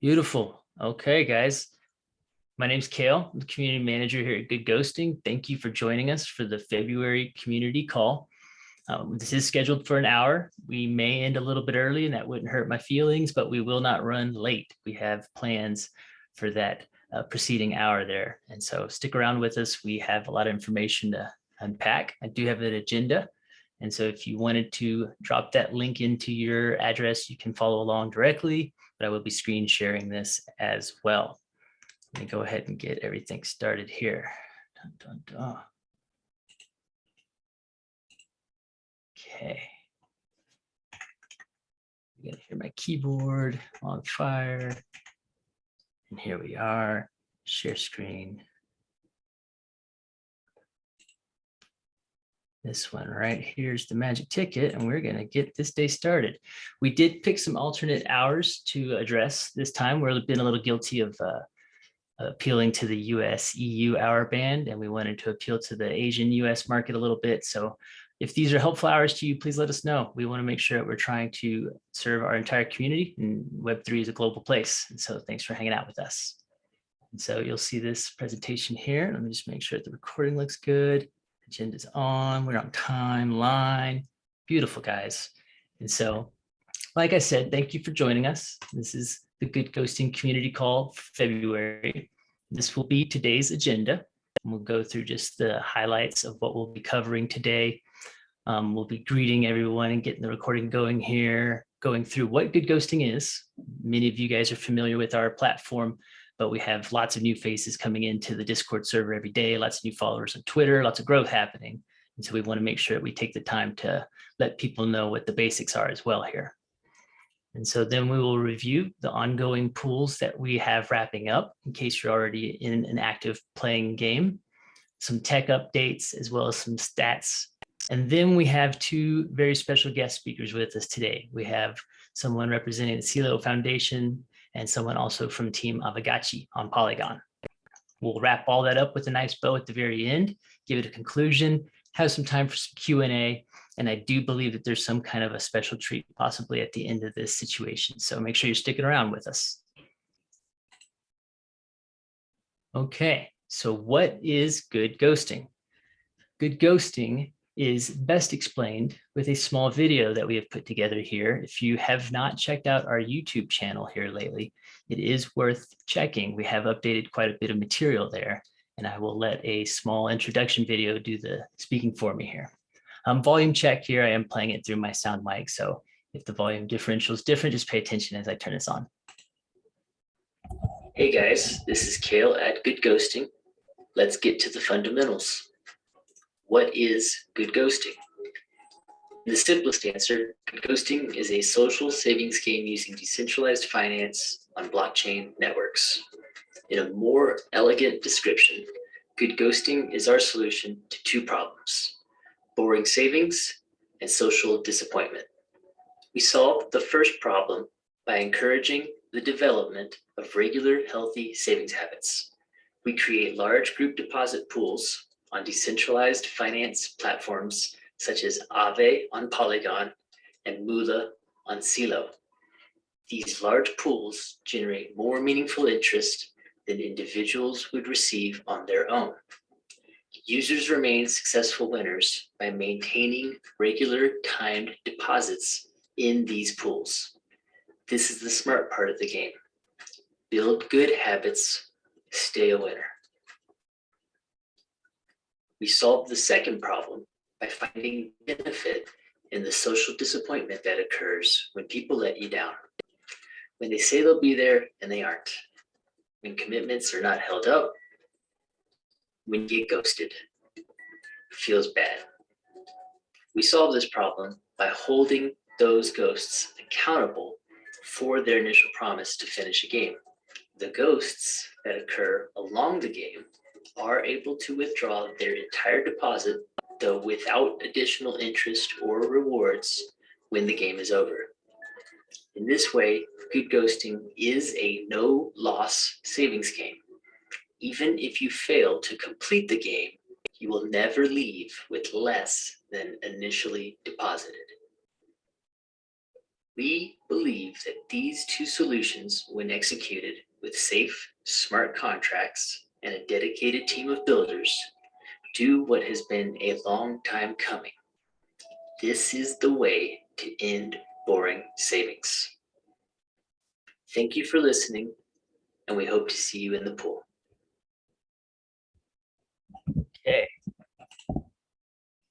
Beautiful. Okay, guys. My name's Kale, I'm the community manager here at Good Ghosting. Thank you for joining us for the February community call. Um, this is scheduled for an hour. We may end a little bit early and that wouldn't hurt my feelings, but we will not run late. We have plans for that uh, preceding hour there. And so stick around with us. We have a lot of information to unpack. I do have an agenda. And so if you wanted to drop that link into your address, you can follow along directly, but I will be screen sharing this as well. Let me go ahead and get everything started here. Dun, dun, dun. Okay. You're gonna hear my keyboard on fire. And here we are, share screen. This one right here's the magic ticket and we're gonna get this day started. We did pick some alternate hours to address this time. we've been a little guilty of uh, appealing to the US EU hour band and we wanted to appeal to the Asian US market a little bit. So if these are helpful hours to you, please let us know. We want to make sure that we're trying to serve our entire community and Web3 is a global place. And so thanks for hanging out with us. And so you'll see this presentation here. Let me just make sure the recording looks good. Agenda's on, we're on timeline. Beautiful guys. And so, like I said, thank you for joining us. This is the Good Ghosting Community Call February. This will be today's agenda. And we'll go through just the highlights of what we'll be covering today. Um, we'll be greeting everyone and getting the recording going here, going through what good ghosting is. Many of you guys are familiar with our platform, but we have lots of new faces coming into the Discord server every day, lots of new followers on Twitter, lots of growth happening. And so we want to make sure that we take the time to let people know what the basics are as well here. And so then we will review the ongoing pools that we have wrapping up in case you're already in an active playing game, some tech updates, as well as some stats. And then we have two very special guest speakers with us today. We have someone representing the CELO Foundation and someone also from Team Aavegotchi on Polygon. We'll wrap all that up with a nice bow at the very end, give it a conclusion, have some time for some Q&A, and I do believe that there's some kind of a special treat possibly at the end of this situation. So make sure you're sticking around with us. Okay, so what is good ghosting? Good ghosting is best explained with a small video that we have put together here. If you have not checked out our YouTube channel here lately, it is worth checking. We have updated quite a bit of material there, and I will let a small introduction video do the speaking for me here. Um, volume check here, I am playing it through my sound mic. So if the volume differential is different, just pay attention as I turn this on. Hey guys, this is Kale at Good Ghosting. Let's get to the fundamentals. What is good ghosting? The simplest answer, good ghosting is a social savings game using decentralized finance on blockchain networks. In a more elegant description, good ghosting is our solution to two problems boring savings, and social disappointment. We solved the first problem by encouraging the development of regular healthy savings habits. We create large group deposit pools on decentralized finance platforms such as Aave on Polygon and Moola on Celo. These large pools generate more meaningful interest than individuals would receive on their own. Users remain successful winners by maintaining regular timed deposits in these pools. This is the smart part of the game. Build good habits, stay a winner. We solve the second problem by finding benefit in the social disappointment that occurs when people let you down. When they say they'll be there and they aren't. When commitments are not held up when you get ghosted. feels bad. We solve this problem by holding those ghosts accountable for their initial promise to finish a game. The ghosts that occur along the game are able to withdraw their entire deposit, though without additional interest or rewards when the game is over. In this way, good ghosting is a no loss savings game even if you fail to complete the game, you will never leave with less than initially deposited. We believe that these two solutions, when executed with safe, smart contracts and a dedicated team of builders, do what has been a long time coming. This is the way to end boring savings. Thank you for listening, and we hope to see you in the pool. Okay.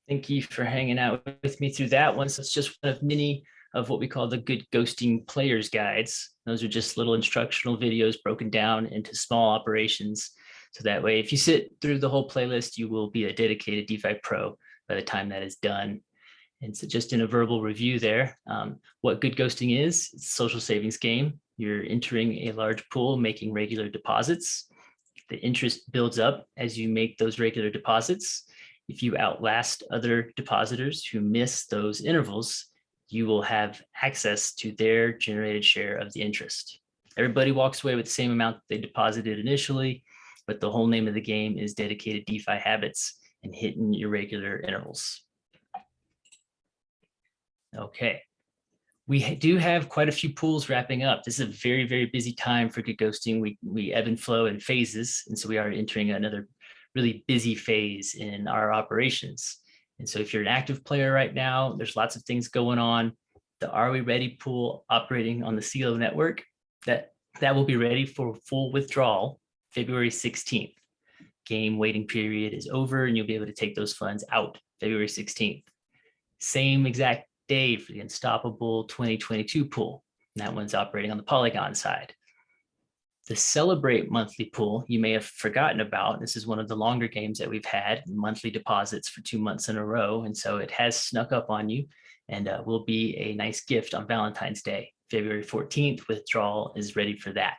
Thank you for hanging out with me through that one. So it's just one of many of what we call the good ghosting players guides. Those are just little instructional videos broken down into small operations. So that way, if you sit through the whole playlist, you will be a dedicated DeFi pro by the time that is done. And so just in a verbal review there, um, what good ghosting is, it's a social savings game. You're entering a large pool, making regular deposits. The interest builds up as you make those regular deposits. If you outlast other depositors who miss those intervals, you will have access to their generated share of the interest. Everybody walks away with the same amount they deposited initially, but the whole name of the game is dedicated DeFi habits and hitting irregular intervals. Okay. We do have quite a few pools wrapping up. This is a very, very busy time for good ghosting. We, we ebb and flow in phases. And so we are entering another really busy phase in our operations. And so if you're an active player right now, there's lots of things going on. The Are We Ready pool operating on the CELO network, that, that will be ready for full withdrawal February 16th. Game waiting period is over and you'll be able to take those funds out February 16th. Same exact day for the Unstoppable 2022 pool. And that one's operating on the Polygon side. The Celebrate monthly pool you may have forgotten about. This is one of the longer games that we've had, monthly deposits for two months in a row. And so it has snuck up on you and uh, will be a nice gift on Valentine's Day. February 14th, withdrawal is ready for that.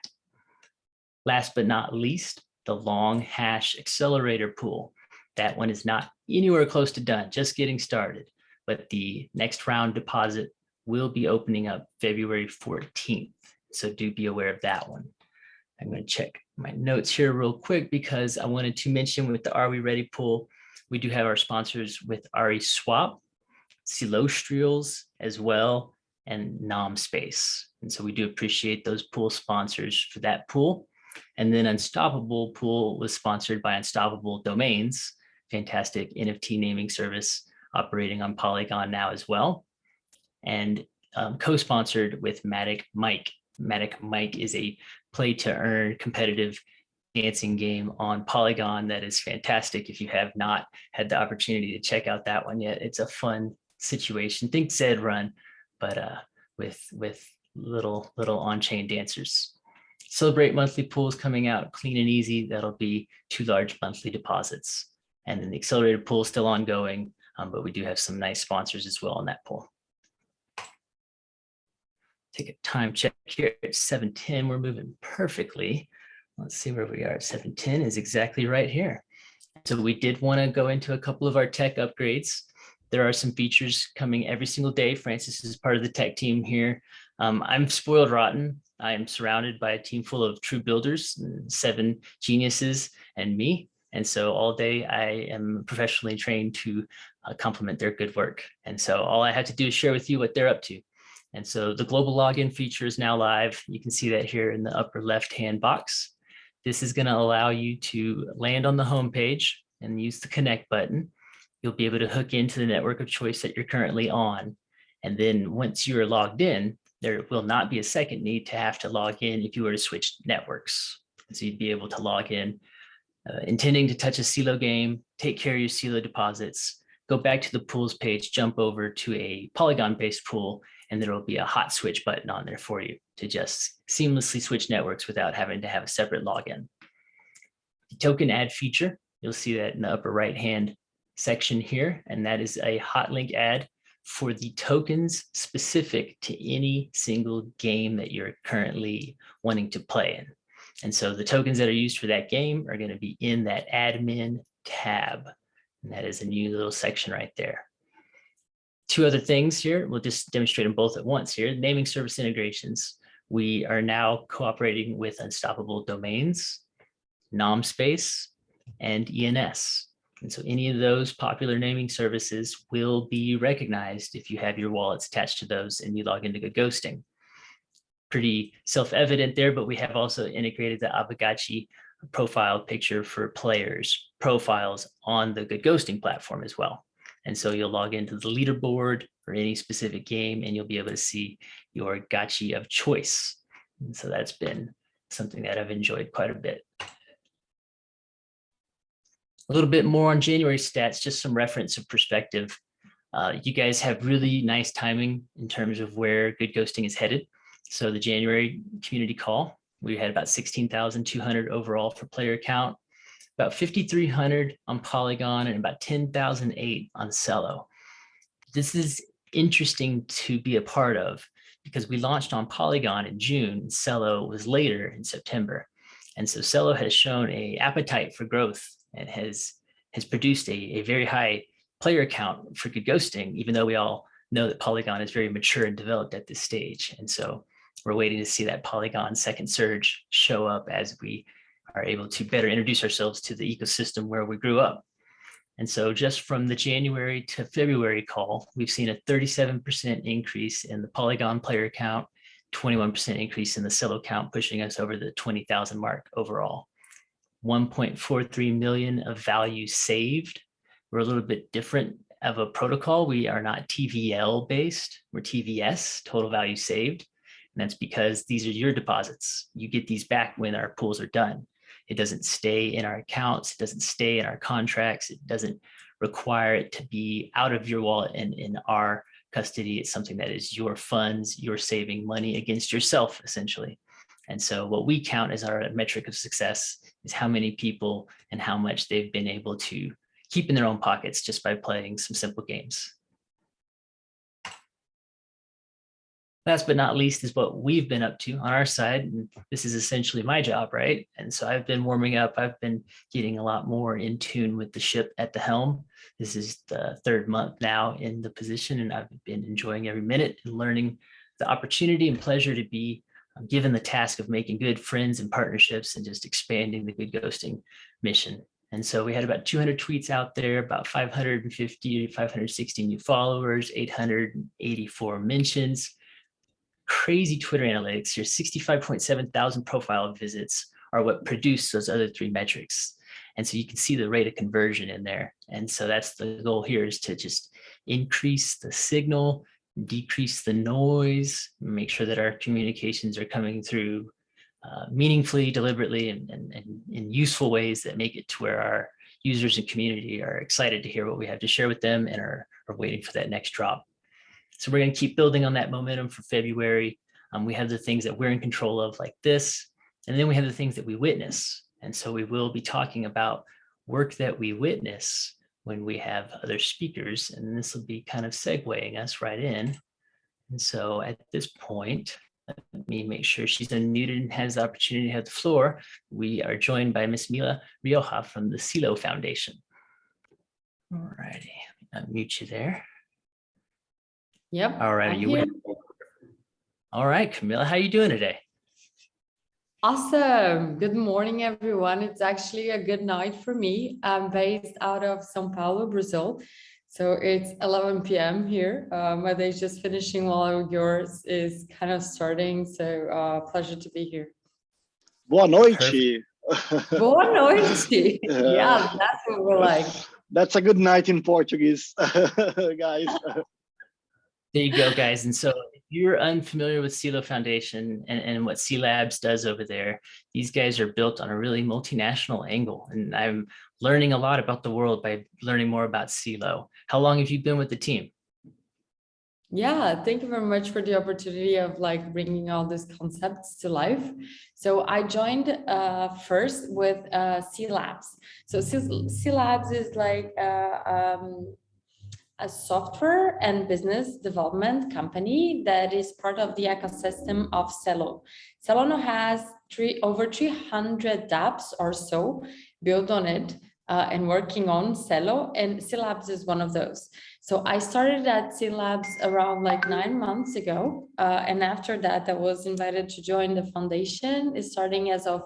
Last but not least, the long hash accelerator pool. That one is not anywhere close to done, just getting started. But the next round deposit will be opening up February 14th. So do be aware of that one. I'm going to check my notes here real quick because I wanted to mention with the Are We Ready pool, we do have our sponsors with RE Swap, Celostrials as well, and Nom Space. And so we do appreciate those pool sponsors for that pool. And then Unstoppable pool was sponsored by Unstoppable Domains, fantastic NFT naming service operating on Polygon now as well. And um, co-sponsored with Matic Mike. Matic Mike is a play to earn competitive dancing game on Polygon that is fantastic. If you have not had the opportunity to check out that one yet, it's a fun situation. Think Zed run, but uh, with with little little on-chain dancers. Celebrate monthly pools coming out clean and easy. That'll be two large monthly deposits. And then the accelerated pool is still ongoing, um, but we do have some nice sponsors as well on that pool take a time check here at 710. We're moving perfectly. Let's see where we are at 710 is exactly right here. So we did want to go into a couple of our tech upgrades. There are some features coming every single day. Francis is part of the tech team here. Um, I'm spoiled rotten. I am surrounded by a team full of true builders, seven geniuses and me. And so all day I am professionally trained to uh, complement their good work. And so all I have to do is share with you what they're up to. And so the global login feature is now live. You can see that here in the upper left-hand box. This is going to allow you to land on the home page and use the connect button. You'll be able to hook into the network of choice that you're currently on. And then once you're logged in, there will not be a second need to have to log in if you were to switch networks. So you'd be able to log in, uh, intending to touch a CELO game, take care of your CELO deposits, go back to the pools page, jump over to a Polygon-based pool, and there will be a hot switch button on there for you to just seamlessly switch networks without having to have a separate login. The token add feature, you'll see that in the upper right hand section here, and that is a hot link add for the tokens specific to any single game that you're currently wanting to play in. And so the tokens that are used for that game are going to be in that admin tab. And that is a new little section right there two other things here. We'll just demonstrate them both at once here. Naming service integrations. We are now cooperating with Unstoppable Domains, NomSpace, and ENS. And so any of those popular naming services will be recognized if you have your wallets attached to those and you log into Good Ghosting. Pretty self-evident there, but we have also integrated the Aavegotchi profile picture for players profiles on the Good Ghosting platform as well. And so you'll log into the leaderboard or any specific game and you'll be able to see your gotchi of choice. And so that's been something that I've enjoyed quite a bit. A little bit more on January stats, just some reference of perspective. Uh, you guys have really nice timing in terms of where good ghosting is headed. So the January community call, we had about 16,200 overall for player count, about 5,300 on Polygon and about 10,008 on Celo. This is interesting to be a part of because we launched on Polygon in June, Celo was later in September. And so Celo has shown a appetite for growth and has, has produced a, a very high player count for good ghosting, even though we all know that Polygon is very mature and developed at this stage. And so we're waiting to see that Polygon second surge show up as we are able to better introduce ourselves to the ecosystem where we grew up. And so just from the January to February call, we've seen a 37% increase in the Polygon player count, 21% increase in the Celo count, pushing us over the 20,000 mark overall. 1.43 million of value saved. We're a little bit different of a protocol. We are not TVL based, we're TVS, total value saved. And that's because these are your deposits. You get these back when our pools are done. It doesn't stay in our accounts. It doesn't stay in our contracts. It doesn't require it to be out of your wallet and in our custody. It's something that is your funds, you're saving money against yourself, essentially. And so what we count as our metric of success is how many people and how much they've been able to keep in their own pockets just by playing some simple games. last but not least is what we've been up to on our side. And this is essentially my job, right? And so I've been warming up. I've been getting a lot more in tune with the ship at the helm. This is the third month now in the position, and I've been enjoying every minute and learning the opportunity and pleasure to be um, given the task of making good friends and partnerships and just expanding the good ghosting mission. And so we had about 200 tweets out there, about 550, 560 new followers, 884 mentions, crazy Twitter analytics, your 65.7 thousand profile visits are what produce those other three metrics. And so you can see the rate of conversion in there. And so that's the goal here is to just increase the signal, decrease the noise, make sure that our communications are coming through uh, meaningfully, deliberately, and, and, and in useful ways that make it to where our users and community are excited to hear what we have to share with them and are, are waiting for that next drop. So we're going to keep building on that momentum for February. Um, we have the things that we're in control of like this, and then we have the things that we witness. And so we will be talking about work that we witness when we have other speakers, and this will be kind of segueing us right in. And so at this point, let me make sure she's unmuted and has the opportunity to have the floor. We are joined by Miss Mila Rioja from the Celo Foundation. All righty, unmute you there. Yep. All right, you win. All right, Camilla, how are you doing today? Awesome. Good morning, everyone. It's actually a good night for me. I'm based out of Sao Paulo, Brazil. So it's 11 p.m. here. Uh, my day's just finishing while yours is kind of starting. So uh, pleasure to be here. Boa noite. Boa noite. yeah, that's what we're like. That's a good night in Portuguese, guys. There you go, guys. And so if you're unfamiliar with Celo Foundation and, and what C Labs does over there, these guys are built on a really multinational angle. And I'm learning a lot about the world by learning more about Celo. How long have you been with the team? Yeah, thank you very much for the opportunity of like bringing all these concepts to life. So I joined uh, first with uh, C Labs. So C, Labs is like uh, um, a software and business development company that is part of the ecosystem of Celo. Celo has three, over 300 dApps or so built on it uh, and working on Celo and C Labs is one of those. So I started at C Labs around like nine months ago. Uh, and after that, I was invited to join the foundation starting as of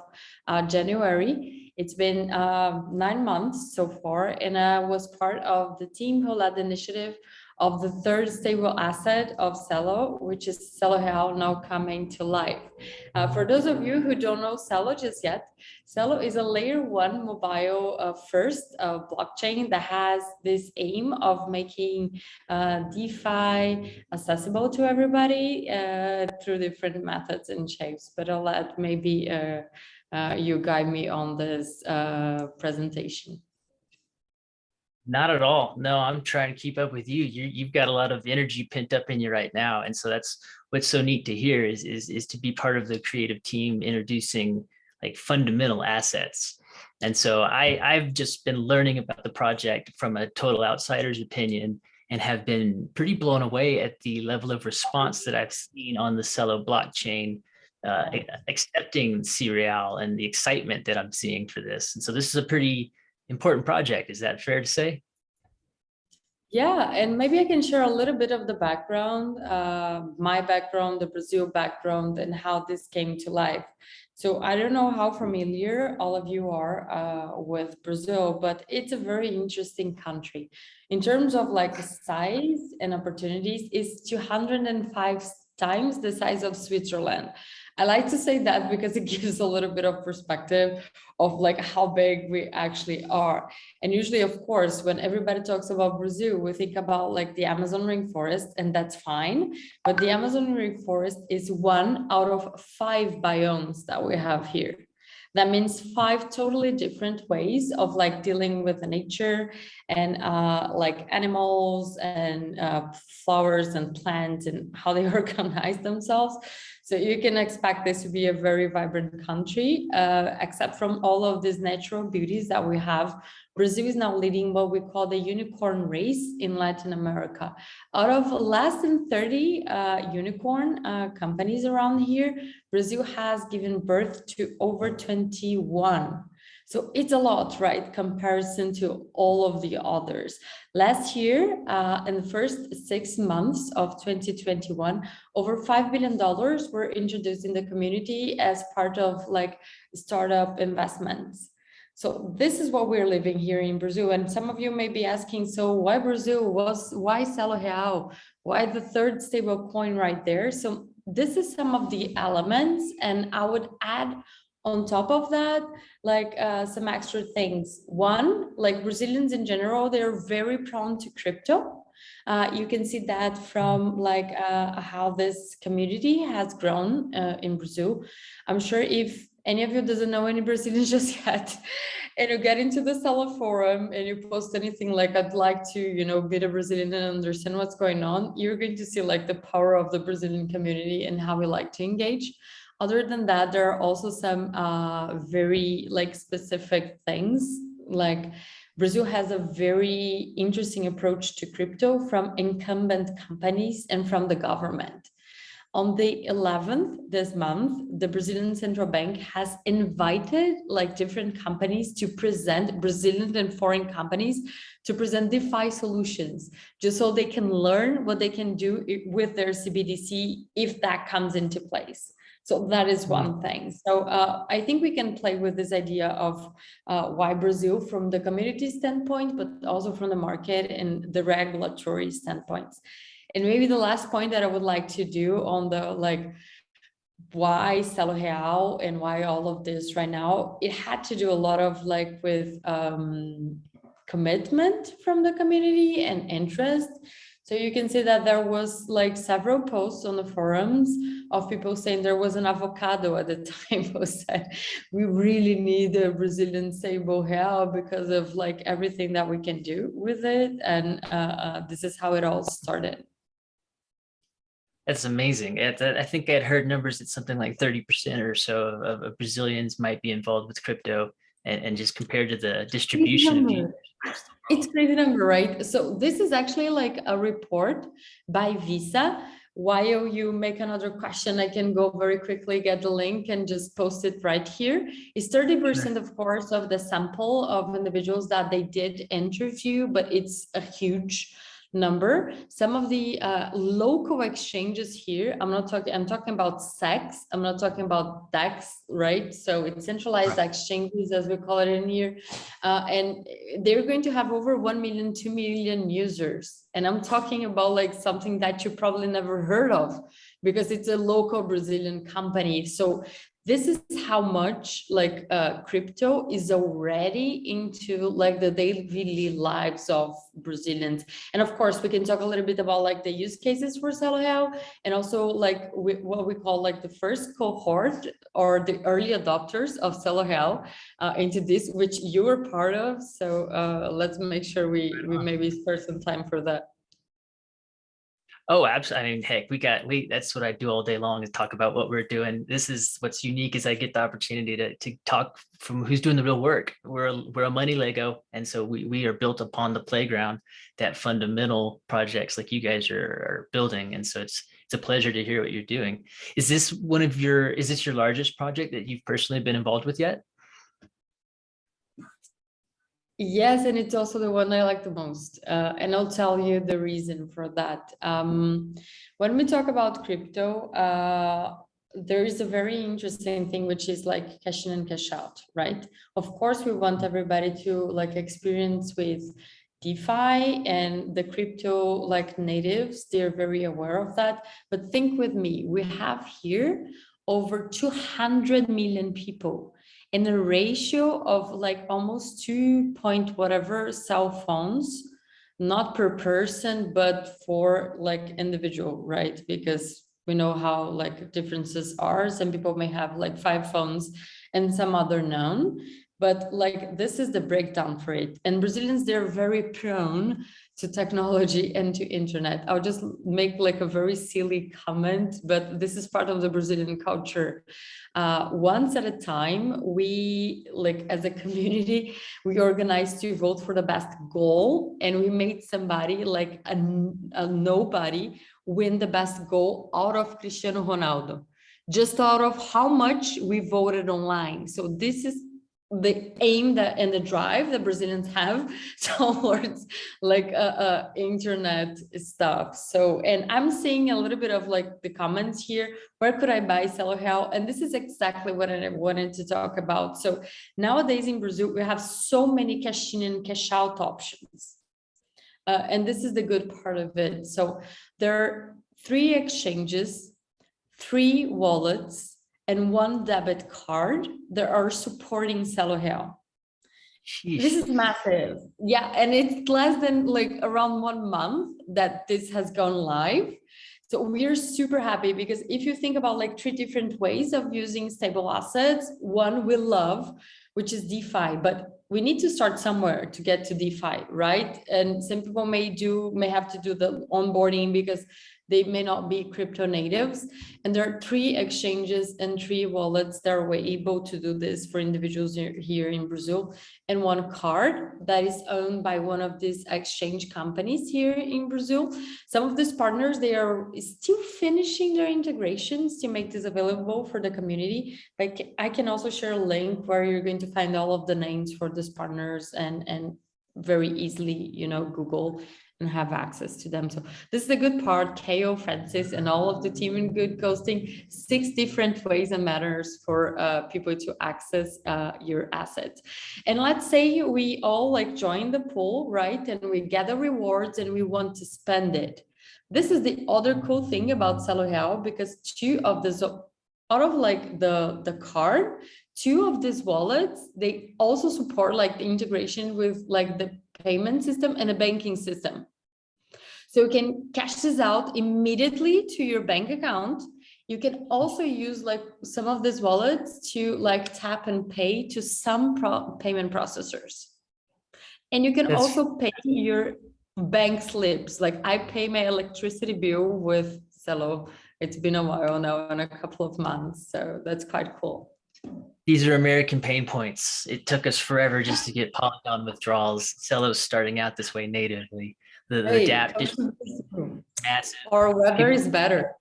uh, January. It's been uh, nine months so far, and I was part of the team who led the initiative of the third stable asset of Celo, which is Celo Real now coming to life. Uh, for those of you who don't know Celo just yet, Celo is a layer one mobile uh, first uh, blockchain that has this aim of making uh, DeFi accessible to everybody uh, through different methods and shapes. But I'll let maybe uh, you guide me on this uh, presentation. Not at all. No, I'm trying to keep up with you. You, you've got a lot of energy pent up in you right now. And so that's what's so neat to hear is, is, is to be part of the creative team introducing like fundamental assets. And so I, I've just been learning about the project from a total outsider's opinion and have been pretty blown away at the level of response that I've seen on the Celo blockchain, uh, accepting Cereal and the excitement that I'm seeing for this. And so this is a pretty important project. Is that fair to say? Yeah, and maybe I can share a little bit of the background, uh, my background, the Brazil background, and how this came to life. So I don't know how familiar all of you are uh, with Brazil, but it's a very interesting country. In terms of like size and opportunities, it's 205 times the size of Switzerland. I like to say that because it gives a little bit of perspective of like how big we actually are. And usually, of course, when everybody talks about Brazil, we think about like the Amazon rainforest, and that's fine. But the Amazon rainforest is one out of five biomes that we have here. That means five totally different ways of like dealing with the nature and uh, like animals and uh, flowers and plants and how they organize themselves. So you can expect this to be a very vibrant country, uh, except from all of these natural beauties that we have. Brazil is now leading what we call the unicorn race in Latin America. Out of less than 30 uh, unicorn uh, companies around here, Brazil has given birth to over 21. So it's a lot, right? Comparison to all of the others. Last year, uh, in the first six months of 2021, over $5 billion were introduced in the community as part of like startup investments. So this is what we're living here in Brazil. And some of you may be asking, so why Brazil? Was why Celo Real? Why the third stable coin right there? So this is some of the elements and I would add on top of that, like uh, some extra things. One, like Brazilians in general, they're very prone to crypto. Uh, you can see that from like uh, how this community has grown uh, in Brazil. I'm sure if any of you doesn't know any Brazilians just yet, and you get into the Celo forum and you post anything like, I'd like to, you know, be a Brazilian and understand what's going on, you're going to see like the power of the Brazilian community and how we like to engage. Other than that, there are also some uh, very like specific things like Brazil has a very interesting approach to crypto from incumbent companies and from the government. On the 11th this month, the Brazilian Central Bank has invited like different companies to present Brazilian and foreign companies to present DeFi solutions, just so they can learn what they can do with their CBDC if that comes into place. So that is one thing. So uh, I think we can play with this idea of uh, why Brazil from the community standpoint, but also from the market and the regulatory standpoints. And maybe the last point that I would like to do on the like why Celo Real and why all of this right now, it had to do a lot of like with um, commitment from the community and interest. So you can see that there was like several posts on the forums of people saying there was an avocado at the time who said we really need a Brazilian stable hair because of like everything that we can do with it. And uh, uh, this is how it all started. That's amazing. I think I'd heard numbers that something like 30% or so of, of, Brazilians might be involved with crypto and, and just compared to the distribution of it's crazy number, right? So this is actually like a report by Visa. While you make another question, I can go very quickly, get the link and just post it right here. It's 30% of course of the sample of individuals that they did interview, but it's a huge number. Some of the uh, local exchanges here, I'm not talking, I'm talking about CEX, I'm not talking about DEX, right? So it's centralized exchanges as we call it in here. Uh, and they're going to have over 1 million, 2 million users. And I'm talking about like something that you probably never heard of because it's a local Brazilian company. So this is how much like uh, crypto is already into like the daily lives of Brazilians. And of course, we can talk a little bit about like the use cases for Celo Real and also like we, what we call like the first cohort or the early adopters of Celo Real uh, into this, which you were part of. So uh, let's make sure we, we maybe spare some time for that. Oh, absolutely. I mean, heck, we got, we, that's what I do all day long is talk about what we're doing. This is what's unique is I get the opportunity to, to talk from who's doing the real work. We're, a- we're a money Lego. And so we, we are built upon the playground that fundamental projects like you guys are, are building. And so it's, it's a pleasure to hear what you're doing. Is this one of your, is this your largest project that you've personally been involved with yet? Yes, and it's also the one I like the most. Uh, and I'll tell you the reason for that. Um, when we talk about crypto, uh, there is a very interesting thing, which is like cash in and cash out, right? Of course, we want everybody to like experience with DeFi and the crypto like natives, they're very aware of that. But think with me, we have here over 200 million people in a ratio of like almost two point whatever cell phones, not per person, but for like individual, right? Because we know how like differences are. Some people may have like five phones and some other none. But like this is the breakdown for it. And Brazilians, they're very prone to technology and to internet. I'll just make like a very silly comment, but this is part of the Brazilian culture. Uh, once at a time, we like as a community, we organized to vote for the best goal and we made somebody like a, a nobody win the best goal out of Cristiano Ronaldo just out of how much we voted online. So this is the aim that and the drive that Brazilians have towards like uh, uh, internet stuff. So, and I'm seeing a little bit of like the comments here, where could I buy Celo Real? And this is exactly what I wanted to talk about. So nowadays in Brazil, we have so many cash in and cash out options. Uh, and this is the good part of it. So there are three exchanges, three wallets, and one debit card that are supporting Celo Real. This is massive. Yeah, and it's less than like around one month that this has gone live. So we're super happy because if you think about like three different ways of using stable assets, one we love, which is DeFi, but we need to start somewhere to get to DeFi, right? And some people may do, may have to do the onboarding because they may not be crypto natives. And there are three exchanges and three wallets that are able to do this for individuals here in Brazil. And one card that is owned by one of these exchange companies here in Brazil. Some of these partners, they are still finishing their integrations to make this available for the community. But I can also share a link where you're going to find all of the names for these partners and, and very easily, you know, Google and have access to them. So this is the good part, KO, Francis, and all of the team in Good Ghosting, six different ways and matters for uh, people to access uh, your assets. And let's say we all like join the pool, right? And we gather rewards and we want to spend it. This is the other cool thing about Celo Real because two of the out of like the the card two of these wallets they also support like the integration with like the payment system and a banking system. So you can cash this out immediately to your bank account. You can also use like some of these wallets to like tap and pay to some pro payment processors. And you can That's... also pay your bank slips. Like I pay my electricity bill with Celo. It's been a while now and a couple of months. So that's quite cool these are American pain points. It took us forever just to get Polygon withdrawals. Celo's starting out this way natively. The, the hey, DApp is massive. Or weather is better.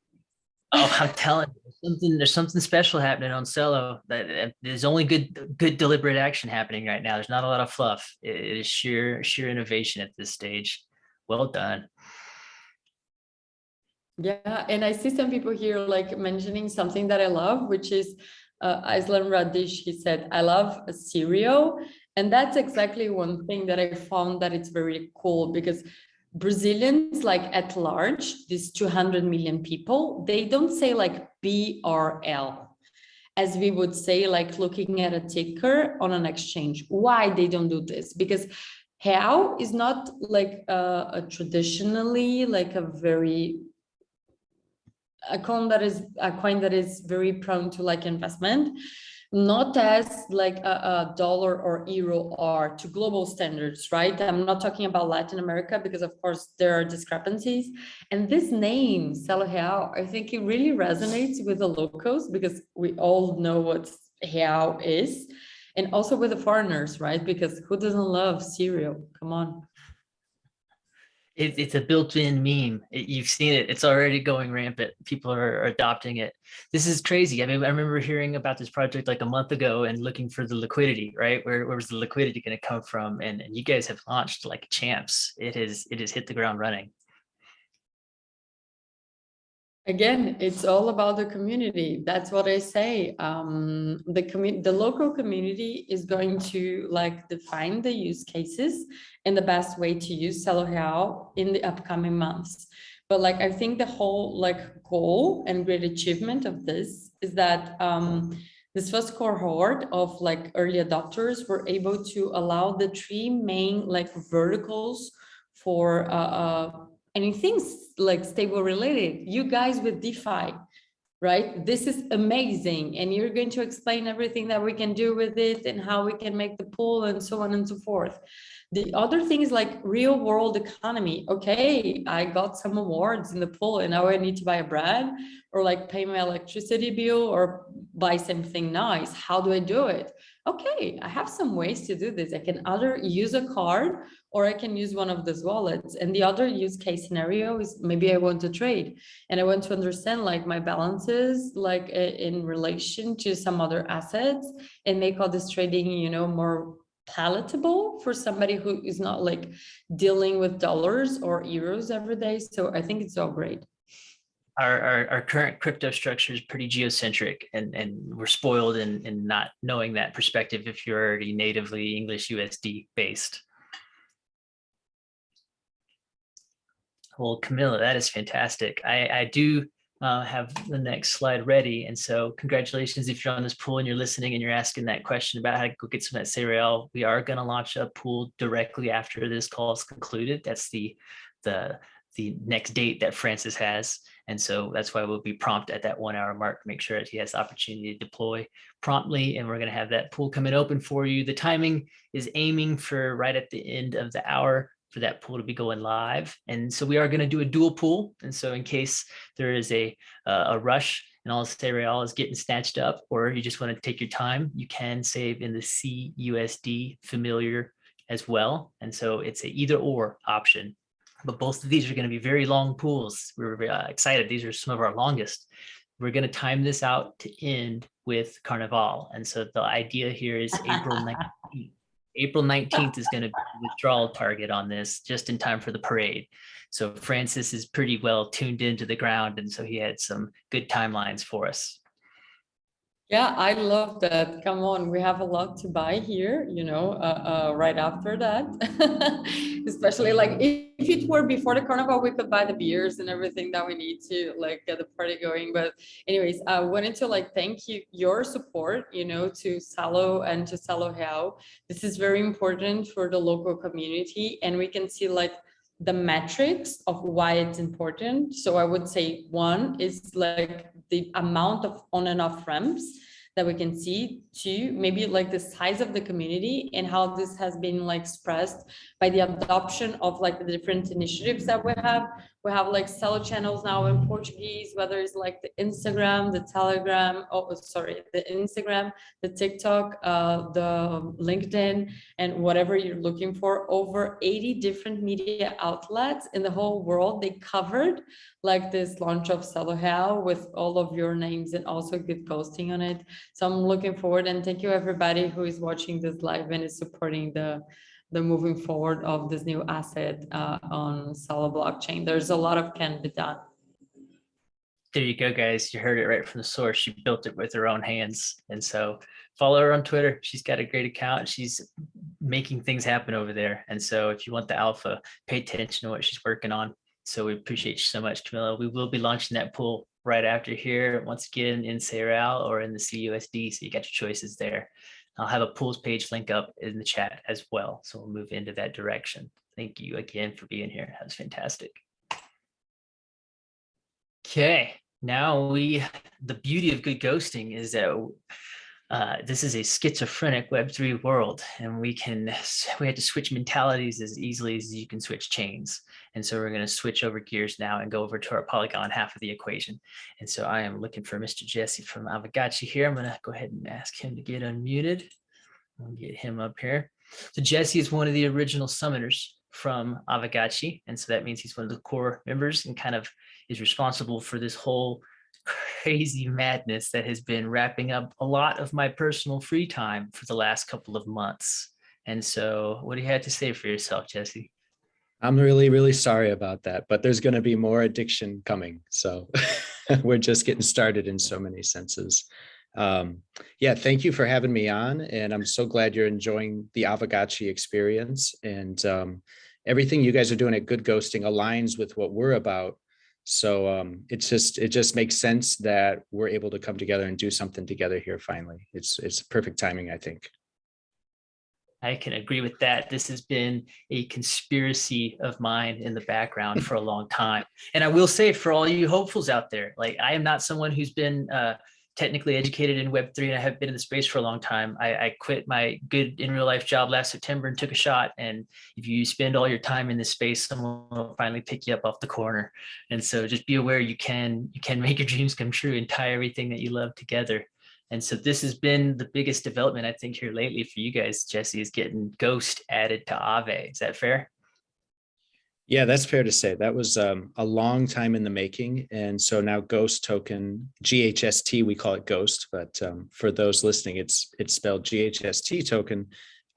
Oh, I'm telling you, there's something there's something special happening on Celo. That there's only good good deliberate action happening right now. There's not a lot of fluff. It is sheer sheer innovation at this stage. Well done. Yeah, and I see some people here like mentioning something that I love, which is uh, Islam Radish. He said, I love a cereal. And that's exactly one thing that I found that it's very cool because Brazilians, like at large, these 200 million people, they don't say like BRL, as we would say, like looking at a ticker on an exchange. Why they don't do this? Because how is not like a, a traditionally like a very a coin that is a coin that is very prone to like investment not as like a, a, dollar or euro are to global standards right? I'm not talking about latin america because of course there are discrepancies. And this name Celo real i think it really resonates with the locals because we all know what real is and also with the foreigners right? Because who doesn't love cereal? Come on it, it's a built-in meme. It, you've seen it. It's already going rampant. People are, are adopting it. This is crazy. I mean, I remember hearing about this project like a month ago and looking for the liquidity, right? Where, where was the liquidity going to come from? And, and you guys have launched like champs. It has it has hit the ground running. Again, it's all about the community. That's what I say. Um, the the local community is going to like define the use cases and the best way to use Celo Real in the upcoming months. But like, I think the whole like goal and great achievement of this is that um, this first cohort of like early adopters were able to allow the three main like verticals for uh, uh anything's like stable related, you guys with DeFi, right? This is amazing. And you're going to explain everything that we can do with it and how we can make the pool and so on and so forth. The other thing is like real world economy. Okay, I got some awards in the pool and now I need to buy a bread or like pay my electricity bill or buy something nice. How do I do it? Okay, I have some ways to do this. I can either use a card or I can use one of those wallets. And the other use case scenario is maybe I want to trade and I want to understand like my balances, like in relation to some other assets and make all this trading, you know, more palatable for somebody who is not like dealing with dollars or euros every day. So I think it's all great. Our, our, our, current crypto structure is pretty geocentric and, and we're spoiled in, in not knowing that perspective if you're already natively English USD based. Well, Camilla, that is fantastic. I, I do uh, have the next slide ready. And so congratulations if you're on this pool and you're listening and you're asking that question about how to go get some that cereal. We are going to launch a pool directly after this call is concluded. That's the, the, the next date that Francis has. And so that's why we'll be prompt at that one hour mark, make sure that he has the opportunity to deploy promptly. And we're going to have that pool coming open for you. The timing is aiming for right at the end of the hour for that pool to be going live. And so we are going to do a dual pool. And so in case there is a, uh, a rush and all the cereal is getting snatched up, or you just want to take your time, you can save in the CUSD familiar as well. And so it's a either or option. But both of these are going to be very long pools. We're uh, excited. These are some of our longest. We're going to time this out to end with Carnival. And so the idea here is April 19th. April 19th is going to be the withdrawal target on this just in time for the parade. So Francis is pretty well tuned into the ground. And so he had some good timelines for us. Yeah, I love that. Come on, we have a lot to buy here, you know, uh, uh, right after that. Especially like if, if it were before the carnival, we could buy the beers and everything that we need to like get the party going. But anyways, I wanted to like thank you, your support, you know, to Celo and to Celo Real. This is very important for the local community. And we can see like the metrics of why it's important. So I would say one is like the amount of on and off ramps that we can see two maybe like the size of the community and how this has been like expressed by the adoption of like the different initiatives that we have we have like Celo channels now in Portuguese, whether it's like the Instagram, the Telegram, oh, sorry, the Instagram, the TikTok, uh, the LinkedIn, and whatever you're looking for, over 80 different media outlets in the whole world. They covered like this launch of Real with all of your names and also good ghosting on it. So I'm looking forward and thank you everybody who is watching this live and is supporting the the moving forward of this new asset uh, on Celo blockchain. There's a lot of can be done. There you go, guys. You heard it right from the source. She built it with her own hands. And so follow her on Twitter. She's got a great account. She's making things happen over there. And so if you want the alpha, pay attention to what she's working on. So we appreciate you so much, Camilla. We will be launching that pool right after here, once again in Sayral or in the CUSD. So you got your choices there. I'll have a pools page link up in the chat as well. So we'll move into that direction. Thank you again for being here. That was fantastic. Okay, now we, the beauty of good ghosting is that uh, this is a schizophrenic Web3 world, and we can, we had to switch mentalities as easily as you can switch chains. And so we're going to switch over gears now and go over to our Polygon half of the equation. And so I am looking for Mr. Jesse from Aavegotchi here. I'm going to go ahead and ask him to get unmuted. I'll get him up here. So Jesse is one of the original summoners from Aavegotchi. And so that means he's one of the core members and kind of is responsible for this whole crazy madness that has been wrapping up a lot of my personal free time for the last couple of months. And so what do you have to say for yourself, Jesse? I'm really, really sorry about that, but there's going to be more addiction coming. So we're just getting started in so many senses. Um, yeah, thank you for having me on. And I'm so glad you're enjoying the Aavegotchi experience. And um, everything you guys are doing at Good Ghosting aligns with what we're about. So um, it's just it just makes sense that we're able to come together and do something together here finally. It's it's perfect timing, I think. I can agree with that. This has been a conspiracy of mine in the background for a long time. And I will say for all you hopefuls out there, like I am not someone who's been uh, technically educated in Web3 and I have been in the space for a long time. I, I, quit my good in real life job last September and took a shot. And if you spend all your time in this space, someone will finally pick you up off the corner. And so just be aware you can, you can make your dreams come true and tie everything that you love together. And so this has been the biggest development I think here lately for you guys, Jesse, is getting Ghost added to Aave. Is that fair? Yeah, that's fair to say. That was um, a long time in the making. And so now Ghost token, GHST, we call it Ghost, but um, for those listening, it's it's spelled GHST token.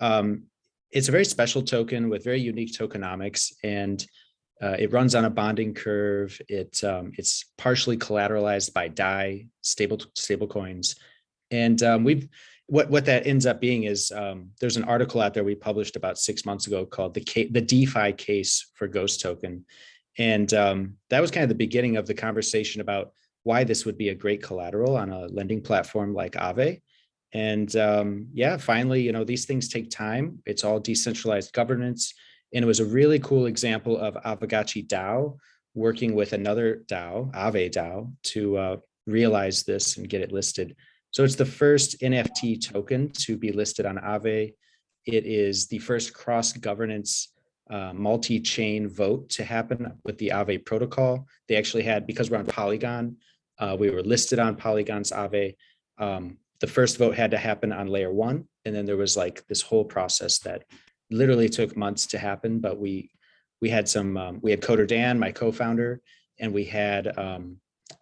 Um, it's a very special token with very unique tokenomics and uh, it runs on a bonding curve. It um, It's partially collateralized by DAI, stable, stable coins. And um, we've what what that ends up being is um, there's an article out there we published about six months ago called the the DeFi case for Ghost Token, and um, that was kind of the beginning of the conversation about why this would be a great collateral on a lending platform like Aave. And um, yeah, finally, you know, these things take time. It's all decentralized governance. And it was a really cool example of Aavegotchi DAO working with another DAO, Aave DAO, to uh, realize this and get it listed. So it's the first NFT token to be listed on Aave. It is the first cross-governance uh, multi-chain vote to happen with the Aave protocol. They actually had, because we're on Polygon, uh, we were listed on Polygon's Aave. Um, the first vote had to happen on layer one. And then there was like this whole process that literally took months to happen, but we we had some, um, we had Coder Dan, my co-founder, and we had um,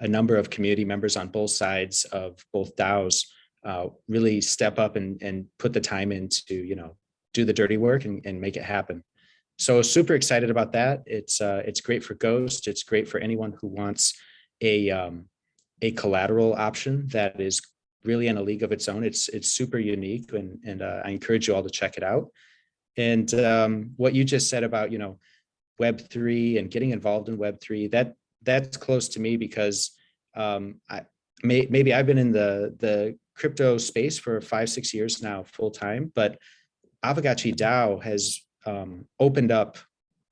a number of community members on both sides of both DAOs uh, really step up and, and put the time in to, you know, do the dirty work and, and make it happen. So super excited about that. It's uh, it's great for Ghost. It's great for anyone who wants a um, a collateral option that is really in a league of its own. It's it's super unique, and and uh, I encourage you all to check it out. And um, what you just said about you know Web three and getting involved in Web three that that's close to me because um, I may, maybe I've been in the the crypto space for five six years now full time, but Aavegotchi DAO has um, opened up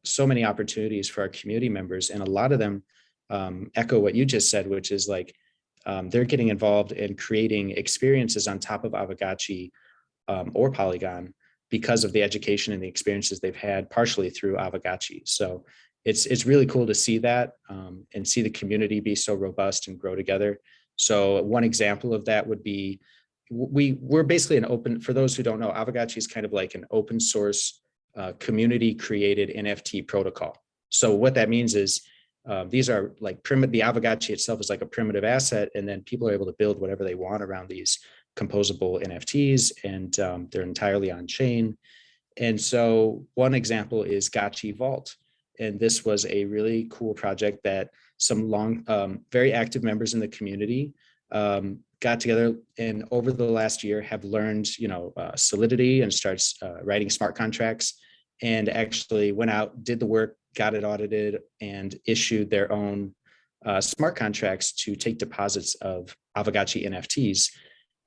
so many opportunities for our community members, and a lot of them um, echo what you just said, which is like um, they're getting involved in creating experiences on top of Aavegotchi um, or Polygon because of the education and the experiences they've had partially through Aavegotchi. So it's it's really cool to see that um, and see the community be so robust and grow together. So one example of that would be we we're basically an open for those who don't know Aavegotchi is kind of like an open source uh, community created NFT protocol. So what that means is um, these are like primitive the Aavegotchi itself is like a primitive asset and then people are able to build whatever they want around these composable NFTs and um, they're entirely on chain And so one example is Gotchi Vault. And this was a really cool project that some long, um, very active members in the community um, got together and over the last year have learned, you know, uh, Solidity and starts uh, writing smart contracts and actually went out, did the work, got it audited and issued their own uh, smart contracts to take deposits of Aavegotchi NFTs.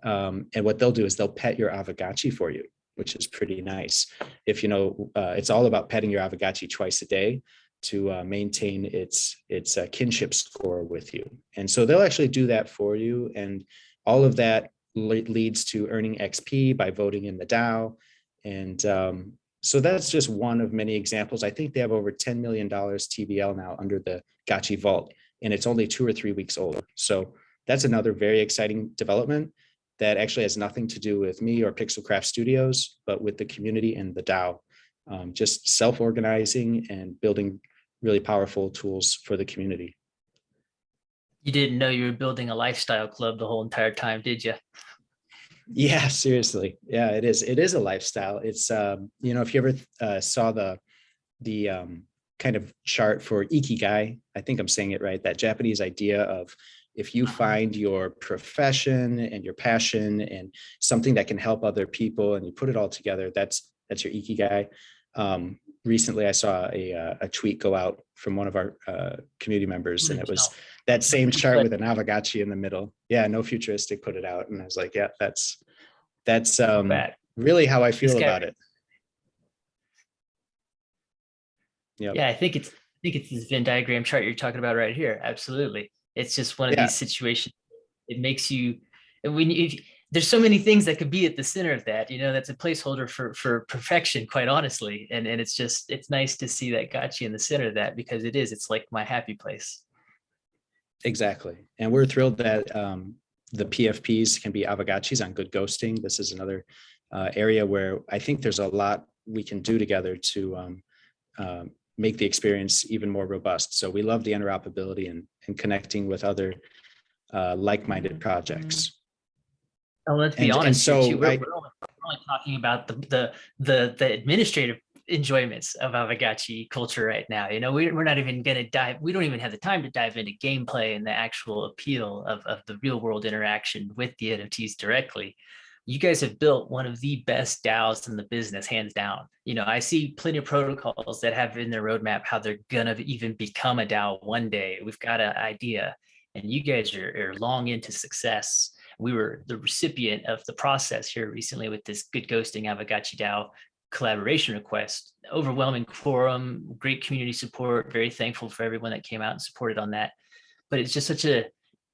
Um, and what they'll do is they'll pet your Aavegotchi for you, which is pretty nice. If you know, uh, it's all about petting your Aavegotchi twice a day to uh, maintain its its uh, kinship score with you. And so they'll actually do that for you. And all of that le- leads to earning XP by voting in the DAO. And um, so that's just one of many examples. I think they have over $10 million TVL now under the Gotchi Vault, and it's only two or three weeks old. So that's another very exciting development that actually has nothing to do with me or Pixelcraft Studios, but with the community and the DAO. Um, just self-organizing and building really powerful tools for the community. You didn't know you were building a lifestyle club the whole entire time, did you? Yeah, seriously. Yeah, it is. It is a lifestyle. It's, um, you know, if you ever uh, saw the, the um, kind of chart for Ikigai, I think I'm saying it right, that Japanese idea of if you find your profession and your passion and something that can help other people and you put it all together, that's, that's your Ikigai. Um, recently, I saw a, uh, a tweet go out from one of our uh, community members and it was that same chart with an Aavegotchi in the middle. Yeah, no futuristic put it out. And I was like, yeah, that's, that's um, really how I feel about it. Yep. Yeah, I think it's, I think it's this Venn diagram chart you're talking about right here. Absolutely. It's just one of Yeah. these situations. It makes you, when you, there's so many things that could be at the center of that, you know, that's a placeholder for, for perfection, quite honestly. And, and it's just, it's nice to see that got you in the center of that because it is, it's like my happy place. Exactly. And we're thrilled that um, the PFPs can be Aavegotchis on good ghosting. This is another uh, area where I think there's a lot we can do together to um, um, make the experience even more robust. So we love the interoperability and, and connecting with other uh, like-minded projects. And let's be And- and honest, here, so too, we're, I- we're only, we're only talking about the, the, the, the administrative enjoyments of Aavegotchi culture right now. You know, we, we're not even gonna dive, we don't even have the time to dive into gameplay and the actual appeal of, of the real world interaction with the NFTs directly. You guys have built one of the best DAOs in the business, hands down. You know, I see plenty of protocols that have in their roadmap how they're gonna even become a DAO one day. We've got an idea and you guys are, are long into success we were the recipient of the process here recently with this good ghosting Aavegotchi DAO collaboration request. Overwhelming quorum, great community support, very thankful for everyone that came out and supported on that. But it's just such a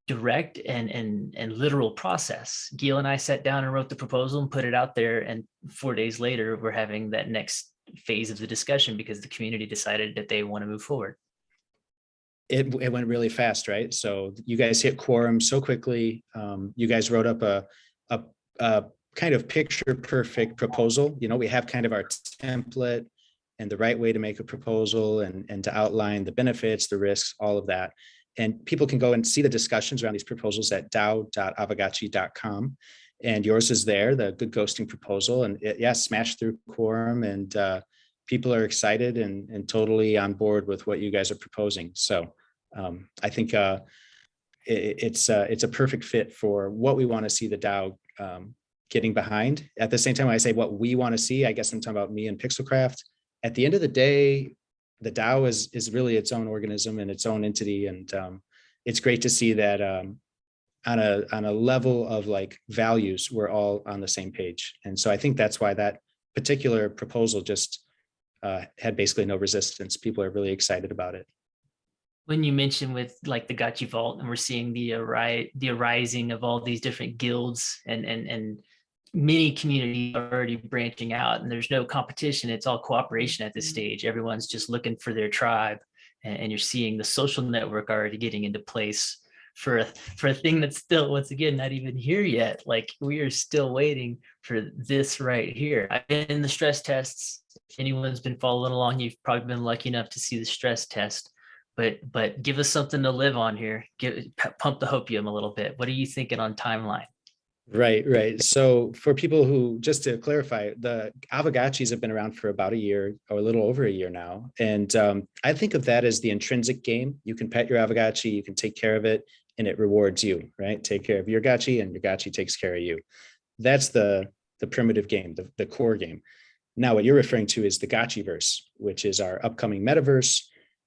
direct and and and literal process. Gil and I sat down and wrote the proposal and put it out there. And four days later, we're having that next phase of the discussion because the community decided that they want to move forward. it, it went really fast, right? So you guys hit quorum so quickly. Um, you guys wrote up a, a, a kind of picture perfect proposal. You know, we have kind of our template and the right way to make a proposal and, and to outline the benefits, the risks, all of that. And people can go and see the discussions around these proposals at dao.aavegotchi.com. And yours is there, the good ghosting proposal. And it, yeah, smashed through quorum and uh, people are excited and, and totally on board with what you guys are proposing. So um, I think uh, i- it's uh, it's a perfect fit for what we want to see the DAO um, getting behind. At the same time, when I say what we want to see, I guess I'm talking about me and Pixelcraft. At the end of the day, the DAO is is really its own organism and its own entity, and um, it's great to see that um, on a on a level of like values, we're all on the same page. And so I think that's why that particular proposal just uh, had basically no resistance. People are really excited about it. when you mentioned with like the Gachi Vault and we're seeing the arise the arising of all these different guilds and and and many communities are already branching out and there's no competition it's all cooperation at this mm-hmm. stage everyone's just looking for their tribe and, and you're seeing the social network already getting into place for a for a thing that's still once again not even here yet like we are still waiting for this right here i've been in the stress tests if anyone's been following along you've probably been lucky enough to see the stress test but but give us something to live on here. Give pump the hopium a little bit. What are you thinking on timeline? Right, right. So for people who, just to clarify, the Aavegotchis have been around for about a year or a little over a year now. And um, I think of that as the intrinsic game. You can pet your Aavegotchi, you can take care of it, and it rewards you, right? Take care of your gotchi and your gotchi takes care of you. That's the, the primitive game, the, the core game. Now, what you're referring to is the Gotchiverse, which is our upcoming metaverse.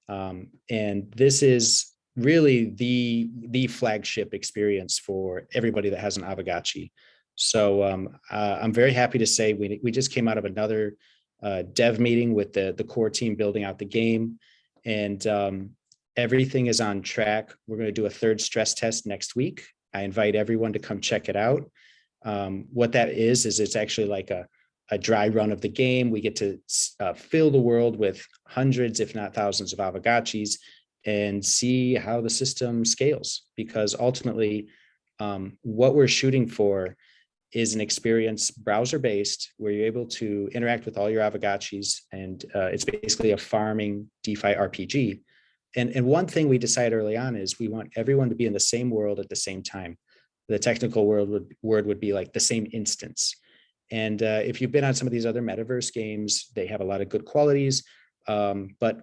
Um, and this is really the the flagship experience for everybody that has an Aavegotchi. So um, uh, I'm very happy to say we, we just came out of another uh, dev meeting with the, the core team building out the game and um, everything is on track. We're going to do a third stress test next week. I invite everyone to come check it out. Um, what that is, is it's actually like a, a dry run of the game. We get to uh, fill the world with hundreds, if not thousands of Aavegotchis and see how the system scales because ultimately um, what we're shooting for is an experience browser based where you're able to interact with all your Aavegotchis and uh, it's basically a farming DeFi RPG. And, and one thing we decided early on is we want everyone to be in the same world at the same time. The technical world would, word would be like the same instance. And uh, if you've been on some of these other metaverse games, they have a lot of good qualities, um, but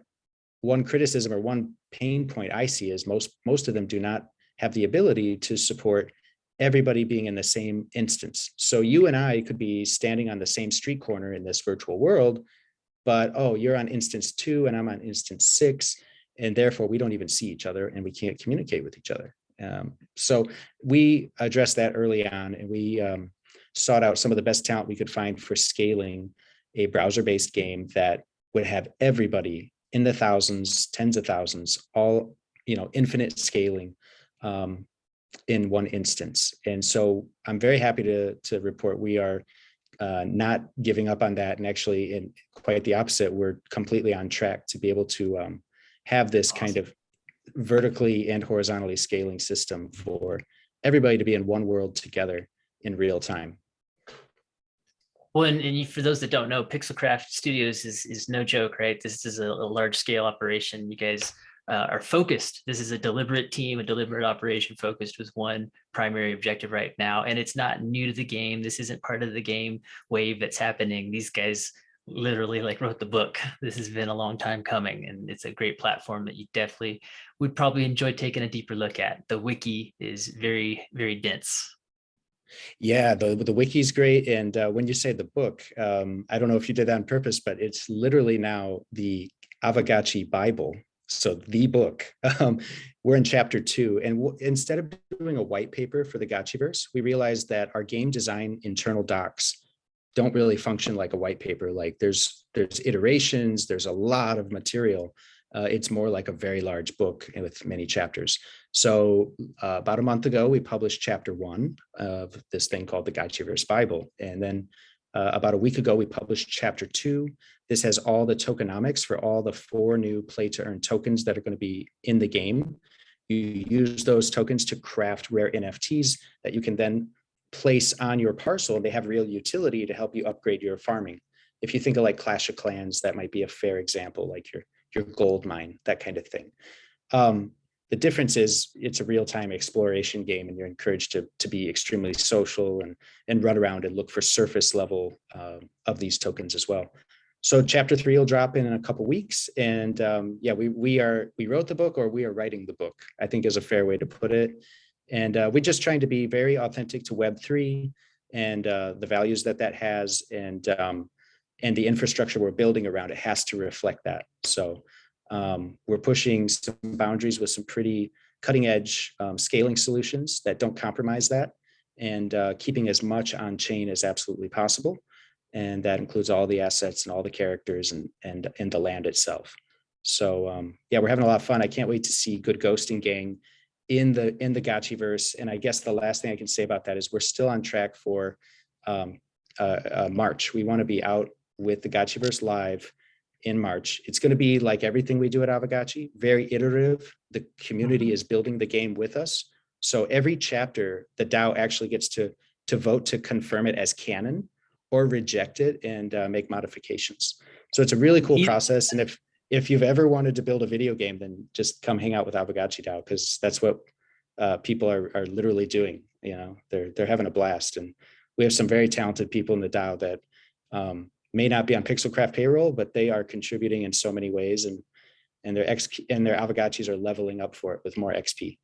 one criticism or one pain point I see is most most of them do not have the ability to support everybody being in the same instance. So you and I could be standing on the same street corner in this virtual world, but oh, you're on instance two and I'm on instance six, and therefore we don't even see each other and we can't communicate with each other. Um, so we addressed that early on and we um, sought out some of the best talent we could find for scaling a browser-based game that would have everybody in the thousands, tens of thousands, all, you know, infinite scaling um, in one instance. And so I'm very happy to, to report we are uh, not giving up on that. And actually, in quite the opposite, we're completely on track to be able to um, have this Awesome. kind of vertically and horizontally scaling system for everybody to be in one world together in real time. Well, and, and for those that don't know, Pixelcraft Studios is, is no joke, right? This is a, a large scale operation. You guys uh, are focused. This is a deliberate team, a deliberate operation focused with one primary objective right now. And it's not new to the game. This isn't part of the game wave that's happening. These guys literally like wrote the book. This has been a long time coming and it's a great platform that you definitely would probably enjoy taking a deeper look at. The wiki is very, very dense. Yeah, the the wiki is great. And uh, when you say the book, um, I don't know if you did that on purpose, but it's literally now the Aavegotchi Bible. So the book. Um, we're in chapter two, and instead of doing a white paper for the Gotchiverse, we realized that our game design internal docs don't really function like a white paper. Like there's there's iterations, there's a lot of material. Uh, it's more like a very large book with many chapters. So uh, about a month ago, we published chapter one of this thing called the Gotchiverse Bible. And then uh, about a week ago, we published chapter two. This has all the tokenomics for all the four new play to earn tokens that are going to be in the game. You use those tokens to craft rare NFTs that you can then place on your parcel. And they have real utility to help you upgrade your farming. If you think of like Clash of Clans, that might be a fair example, like your, your gold mine, that kind of thing. Um, the difference is it's a real-time exploration game and you're encouraged to, to be extremely social and, and run around and look for surface level uh, of these tokens as well. So chapter three will drop in, in a couple weeks. And um, yeah, we, we are, we wrote the book or we are writing the book, I think is a fair way to put it. And uh, we're just trying to be very authentic to Web3 and uh, the values that that has and, um, and the infrastructure we're building around it has to reflect that. So um, we're pushing some boundaries with some pretty cutting edge um, scaling solutions that don't compromise that and uh, keeping as much on chain as absolutely possible. And that includes all the assets and all the characters and, and, and the land itself. So um, yeah, we're having a lot of fun. I can't wait to see Good Ghosting Gang in the in the Gotchiverse. And I guess the last thing I can say about that is we're still on track for um, uh, uh, March. We want to be out with the Gotchiverse live in March. It's going to be like everything we do at Aavegotchi, very iterative. The community is building the game with us. So every chapter, the DAO actually gets to, to vote to confirm it as canon or reject it and uh, make modifications. So it's a really cool process. And if if you've ever wanted to build a video game, then just come hang out with Aavegotchi DAO because that's what uh, people are, are literally doing. You know, they're they're having a blast, and we have some very talented people in the DAO that um, may not be on Pixelcraft payroll, but they are contributing in so many ways, and and their X and their Aavegotchis are leveling up for it with more XP.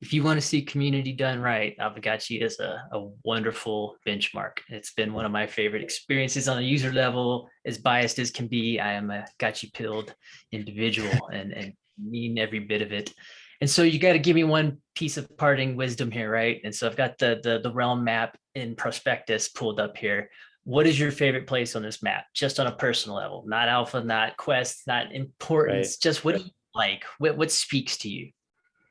If you want to see community done right, Aavegotchi is a, a wonderful benchmark. It's been one of my favorite experiences on a user level, as biased as can be. I am a gotchi pilled individual and, and mean every bit of it. And so you got to give me one piece of parting wisdom here, right? And so I've got the, the, the realm map in prospectus pulled up here. What is your favorite place on this map? Just on a personal level, not alpha, not quest, not importance, just what do you like? What, what speaks to you?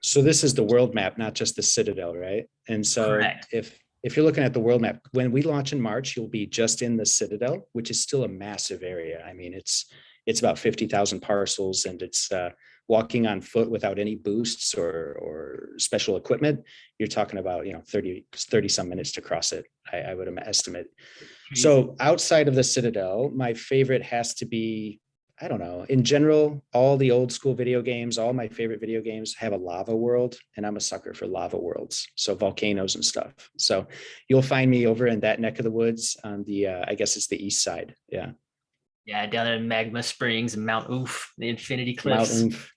So this is the world map, not just the Citadel, right? And so Correct. if if you're looking at the world map, when we launch in March, you'll be just in the Citadel, which is still a massive area. I mean, it's it's about 50,000 parcels and it's uh, walking on foot without any boosts or or special equipment. You're talking about, you know, 30, 30 some minutes to cross it, I, I would estimate. So outside of the Citadel, my favorite has to be, I don't know, in general, all the old school video games, all my favorite video games have a lava world and I'm a sucker for lava worlds. So volcanoes and stuff. So you'll find me over in that neck of the woods on the, uh, I guess it's the east side. Yeah. Yeah, down in Magma Springs and Mount Oof, the Infinity Mount Cliffs. Oof.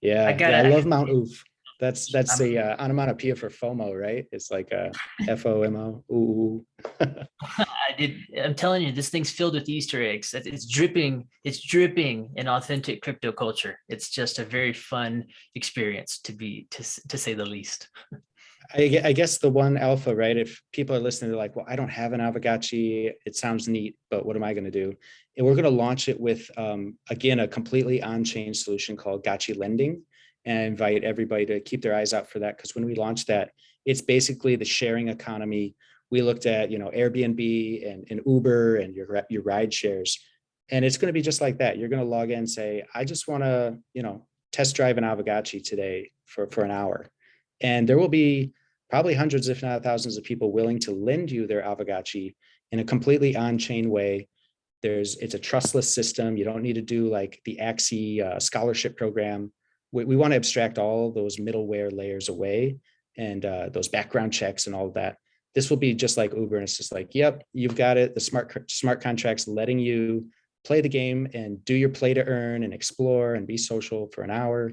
Yeah, I I, love Mount Oof. That's, that's the uh, onomatopoeia for FOMO, right? It's like a F O M O. Ooh. I did. I'm telling you, this thing's filled with Easter eggs. It's dripping. It's dripping in authentic crypto culture. It's just a very fun experience to be, to to say the least. I, I guess the one alpha, right? If people are listening, they're like, well, I don't have an Aavegotchi. It sounds neat, but what am I going to do? And we're going to launch it with, um, again, a completely on-chain solution called Gotchi Lending. And invite everybody to keep their eyes out for that because when we launch that, it's basically the sharing economy. We looked at, you know, Airbnb and, and Uber and your, your ride shares. And it's going to be just like that. You're going to log in and say, I just want to, you know, test drive an Aavegotchi today for, for an hour. And there will be probably hundreds, if not thousands of people willing to lend you their Aavegotchi in a completely on-chain way. There's, it's a trustless system. You don't need to do like the Axie uh, scholarship program. We, we want to abstract all those middleware layers away and uh, those background checks and all of that. This will be just like Uber and it's just like, yep, you've got it. The smart, smart contracts letting you play the game and do your play to earn and explore and be social for an hour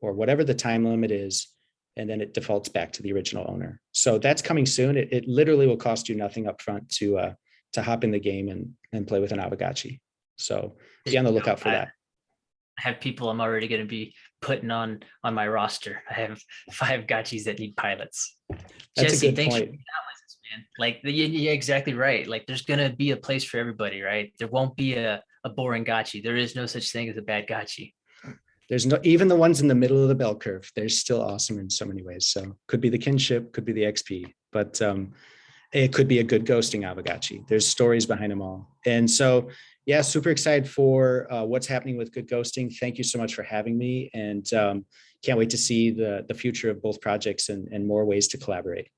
or whatever the time limit is and then it defaults back to the original owner. So that's coming soon. It, it literally will cost you nothing upfront to uh, to hop in the game and and play with an Aavegotchi. So be on the lookout for that. I have people I'm already going to be putting on on my roster. I have five gotchis that need pilots. That's Jesse, thanks for being out with us, man. Like, yeah, exactly right. Like, there's gonna be a place for everybody, right? There won't be a a boring gotchi. There is no such thing as a bad gotchi. There's no even the ones in the middle of the bell curve. They're still awesome in so many ways. So could be the kinship, could be the XP, but um, it could be a good ghosting Aavegotchi. There's stories behind them all. And so, yeah, super excited for uh, what's happening with good ghosting. Thank you so much for having me, and um, can't wait to see the the future of both projects and and more ways to collaborate.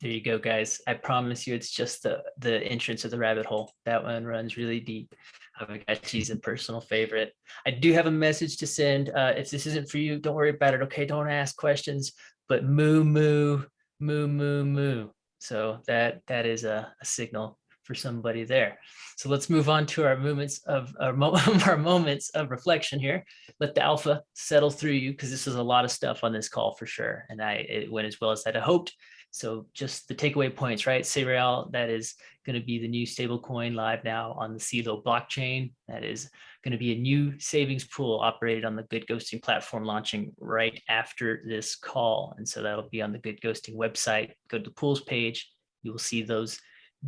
There you go, guys. I promise you, it's just the the entrance of the rabbit hole. That one runs really deep. Aavegotchi's a personal favorite. I do have a message to send. Uh, if this isn't for you, don't worry about it. Okay, don't ask questions. But moo moo moo moo moo. So that that is a, a signal for somebody there. So let's move on to our moments of our, mo our moments of reflection here. Let the alpha settle through you because this is a lot of stuff on this call for sure. And I it went as well as I'd hoped. So just the takeaway points, right? cREAL, that is going to be the new stable coin live now on the CELO blockchain. That is going to be a new savings pool operated on the Good Ghosting platform launching right after this call. And so that'll be on the Good Ghosting website. Go to the pools page. You will see those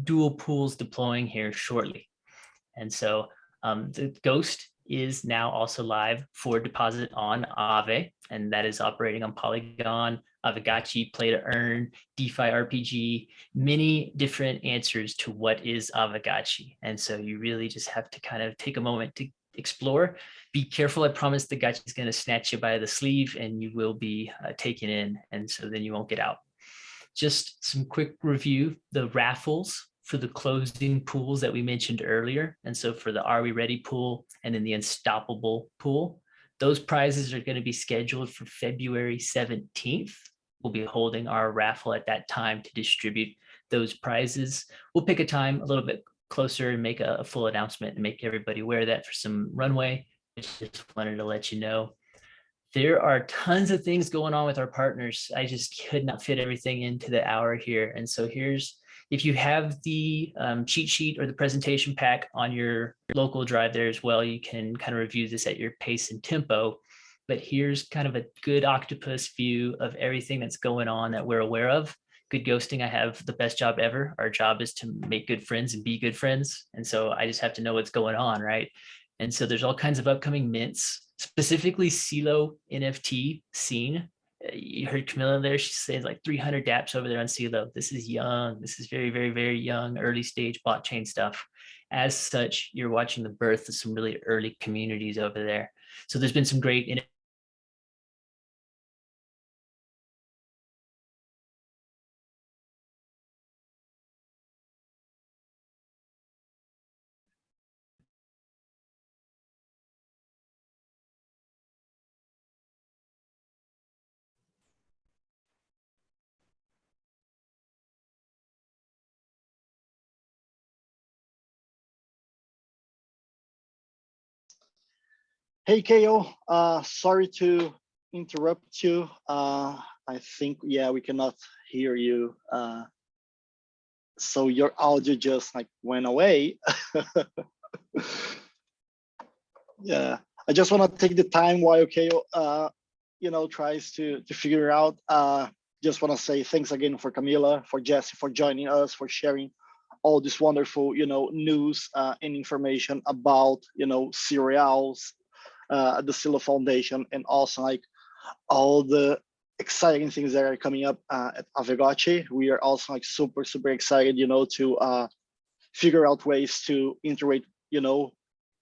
dual pools deploying here shortly. And so um, the Ghost is now also live for deposit on Aave, and that is operating on Polygon, Aavegotchi, Play to Earn, DeFi RPG, many different answers to what is Aavegotchi. And so you really just have to kind of take a moment to explore. Be careful. I promise the gotcha is going to snatch you by the sleeve and you will be uh, taken in. And so then you won't get out. Just some quick review, the raffles for the closing pools that we mentioned earlier. And so for the Are We Ready pool and then the Unstoppable pool, those prizes are going to be scheduled for February 17th. we'll be holding our raffle at that time to distribute those prizes. We'll pick a time a little bit closer and make a, a full announcement and make everybody aware that for some runway. Just wanted to let you know. There are tons of things going on with our partners. I just could not fit everything into the hour here. And so here's, if you have the um, cheat sheet or the presentation pack on your local drive there as well, you can kind of review this at your pace and tempo. But here's kind of a good octopus view of everything that's going on that we're aware of. Good ghosting, I have the best job ever. Our job is to make good friends and be good friends. And so I just have to know what's going on, right? And so there's all kinds of upcoming mints, specifically Celo NFT scene. You heard Camilla there, she says like 300 dApps over there on Celo. This is young. This is very, very, very young, early stage blockchain stuff. As such, you're watching the birth of some really early communities over there. So there's been some great Hey, KO, uh, sorry to interrupt you. Uh, I think, yeah, we cannot hear you. Uh, so your audio just like went away. yeah, I just want to take the time while KO, uh, you know, tries to to figure out. Uh, just want to say thanks again for Camila, for Jesse, for joining us, for sharing all this wonderful, you know, news uh, and information about, you know, cREALs, uh, the Celo Foundation, and also like all the exciting things that are coming up uh, at Aavegotchi. We are also like super, super excited, you know, to uh, figure out ways to integrate, you know,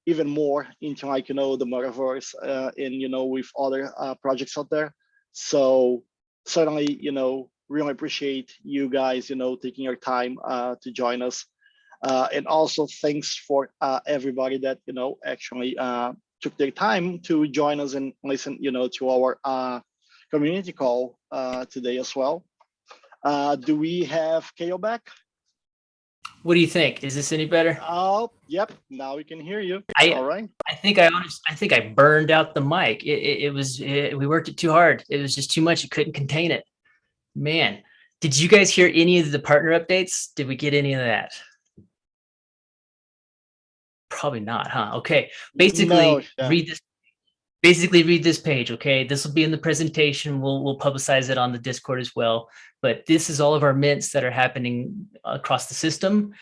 even more into like, you know, the metaverse uh, and, you know, with other uh, projects out there. So certainly, you know, really appreciate you guys, you know, taking your time uh, to join us. Uh, and also thanks for uh, everybody that, you know, actually uh, took their time to join us and listen, you know, to our uh, community call uh, today as well. Uh, do we have KO back? What do you think? Is this any better? Oh, yep. Now we can hear you. I- All right. I think I honest, I think I burned out the mic. It, it, it was, it, we worked it too hard. It was just too much. It couldn't contain it. Man, did you guys hear any of the partner updates? Did we get any of that? Probably not, huh? Okay, basically No, read this. Basically read this page, okay? This will be in the presentation. We'll, we'll publicize it on the Discord as well. But this is all of our mints that are happening across the system.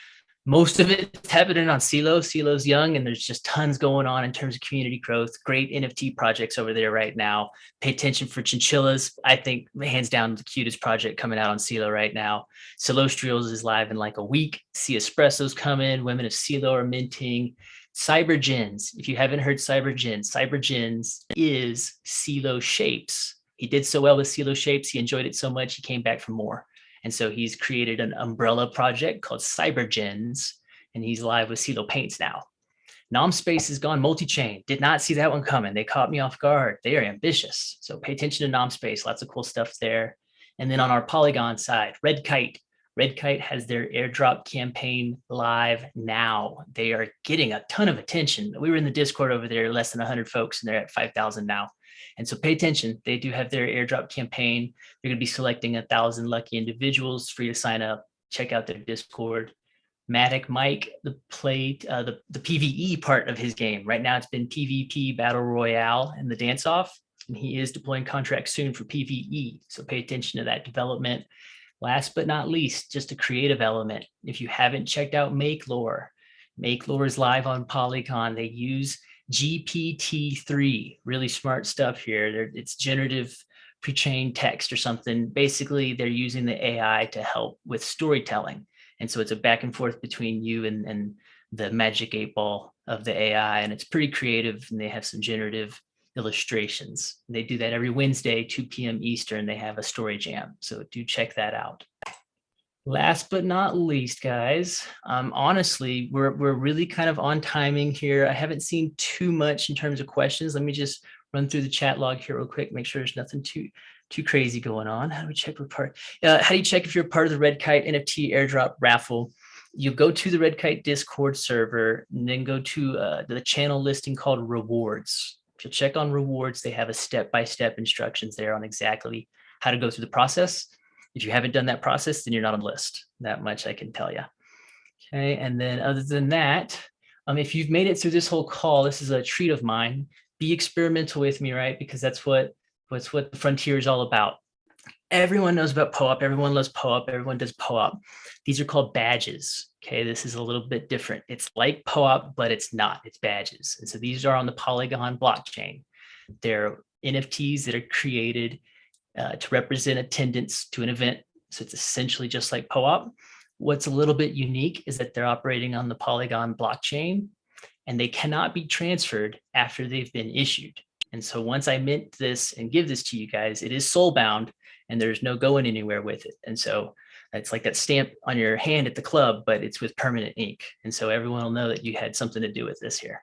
Most of it's happening on Celo. Celo's young and there's just tons going on in terms of community growth. Great NFT projects over there right now. Pay attention for chinchillas. I think hands down the cutest project coming out on Celo right now. Celostrials is live in like a week. Sea Espresso's coming. Women of Celo are minting. Cybergens. If you haven't heard Cybergens, Cybergens is Celo Shapes. He did so well with Celo Shapes. He enjoyed it so much. He came back for more. And so he's created an umbrella project called Cybergens, and he's live with Celo Paints now. NomSpace has gone multi-chain. Did not see that one coming. They caught me off guard. They are ambitious. So pay attention to NomSpace. Lots of cool stuff there. And then on our Polygon side, Red Kite. Red Kite has their airdrop campaign live now. They are getting a ton of attention. We were in the Discord over there, less than 100 folks, and they're at 5,000 now. And so pay attention. They do have their airdrop campaign. They're going to be selecting a thousand lucky individuals, for you to sign up. Check out their Discord. Matic Mike, the play, uh, the, the PVE part of his game. Right now it's been PvP Battle Royale and the dance off. And he is deploying contracts soon for PvE. So pay attention to that development. Last but not least, just a creative element. If you haven't checked out Make Lore, Make Lore is live on Polygon. They use GPT-3, really smart stuff here. They're, it's generative pre-trained text or something. Basically, they're using the AI to help with storytelling. And so it's a back and forth between you and, and the magic eight ball of the AI. And it's pretty creative and they have some generative illustrations. They do that every Wednesday, 2 p.m. Eastern. They have a story jam. So do check that out. Last but not least, guys, um, honestly, we're, we're really kind of on timing here. I haven't seen too much in terms of questions. Let me just run through the chat log here real quick, make sure there's nothing too too crazy going on. How do we check what part? Uh, how do you check if you're part of the Red Kite NFT airdrop raffle? You go to the Red Kite Discord server and then go to uh, the channel listing called rewards. If you check on rewards, they have a step-by-step instructions there on exactly how to go through the process. If you haven't done that process, then you're not on the list. That much I can tell you. Okay, and then other than that, um, if you've made it through this whole call, this is a treat of mine. Be experimental with me, right? Because that's what what's what the frontier is all about. Everyone knows about POAP. Everyone loves POAP. Everyone does POAP. These are called badges. Okay, this is a little bit different. It's like POAP, but it's not. It's badges. And so these are on the Polygon blockchain. They're NFTs that are created uh, to represent attendance to an event. So it's essentially just like POAP. What's a little bit unique is that they're operating on the Polygon blockchain and they cannot be transferred after they've been issued. And so once I mint this and give this to you guys, it is soul bound and there's no going anywhere with it. And so it's like that stamp on your hand at the club, but it's with permanent ink. And so everyone will know that you had something to do with this here.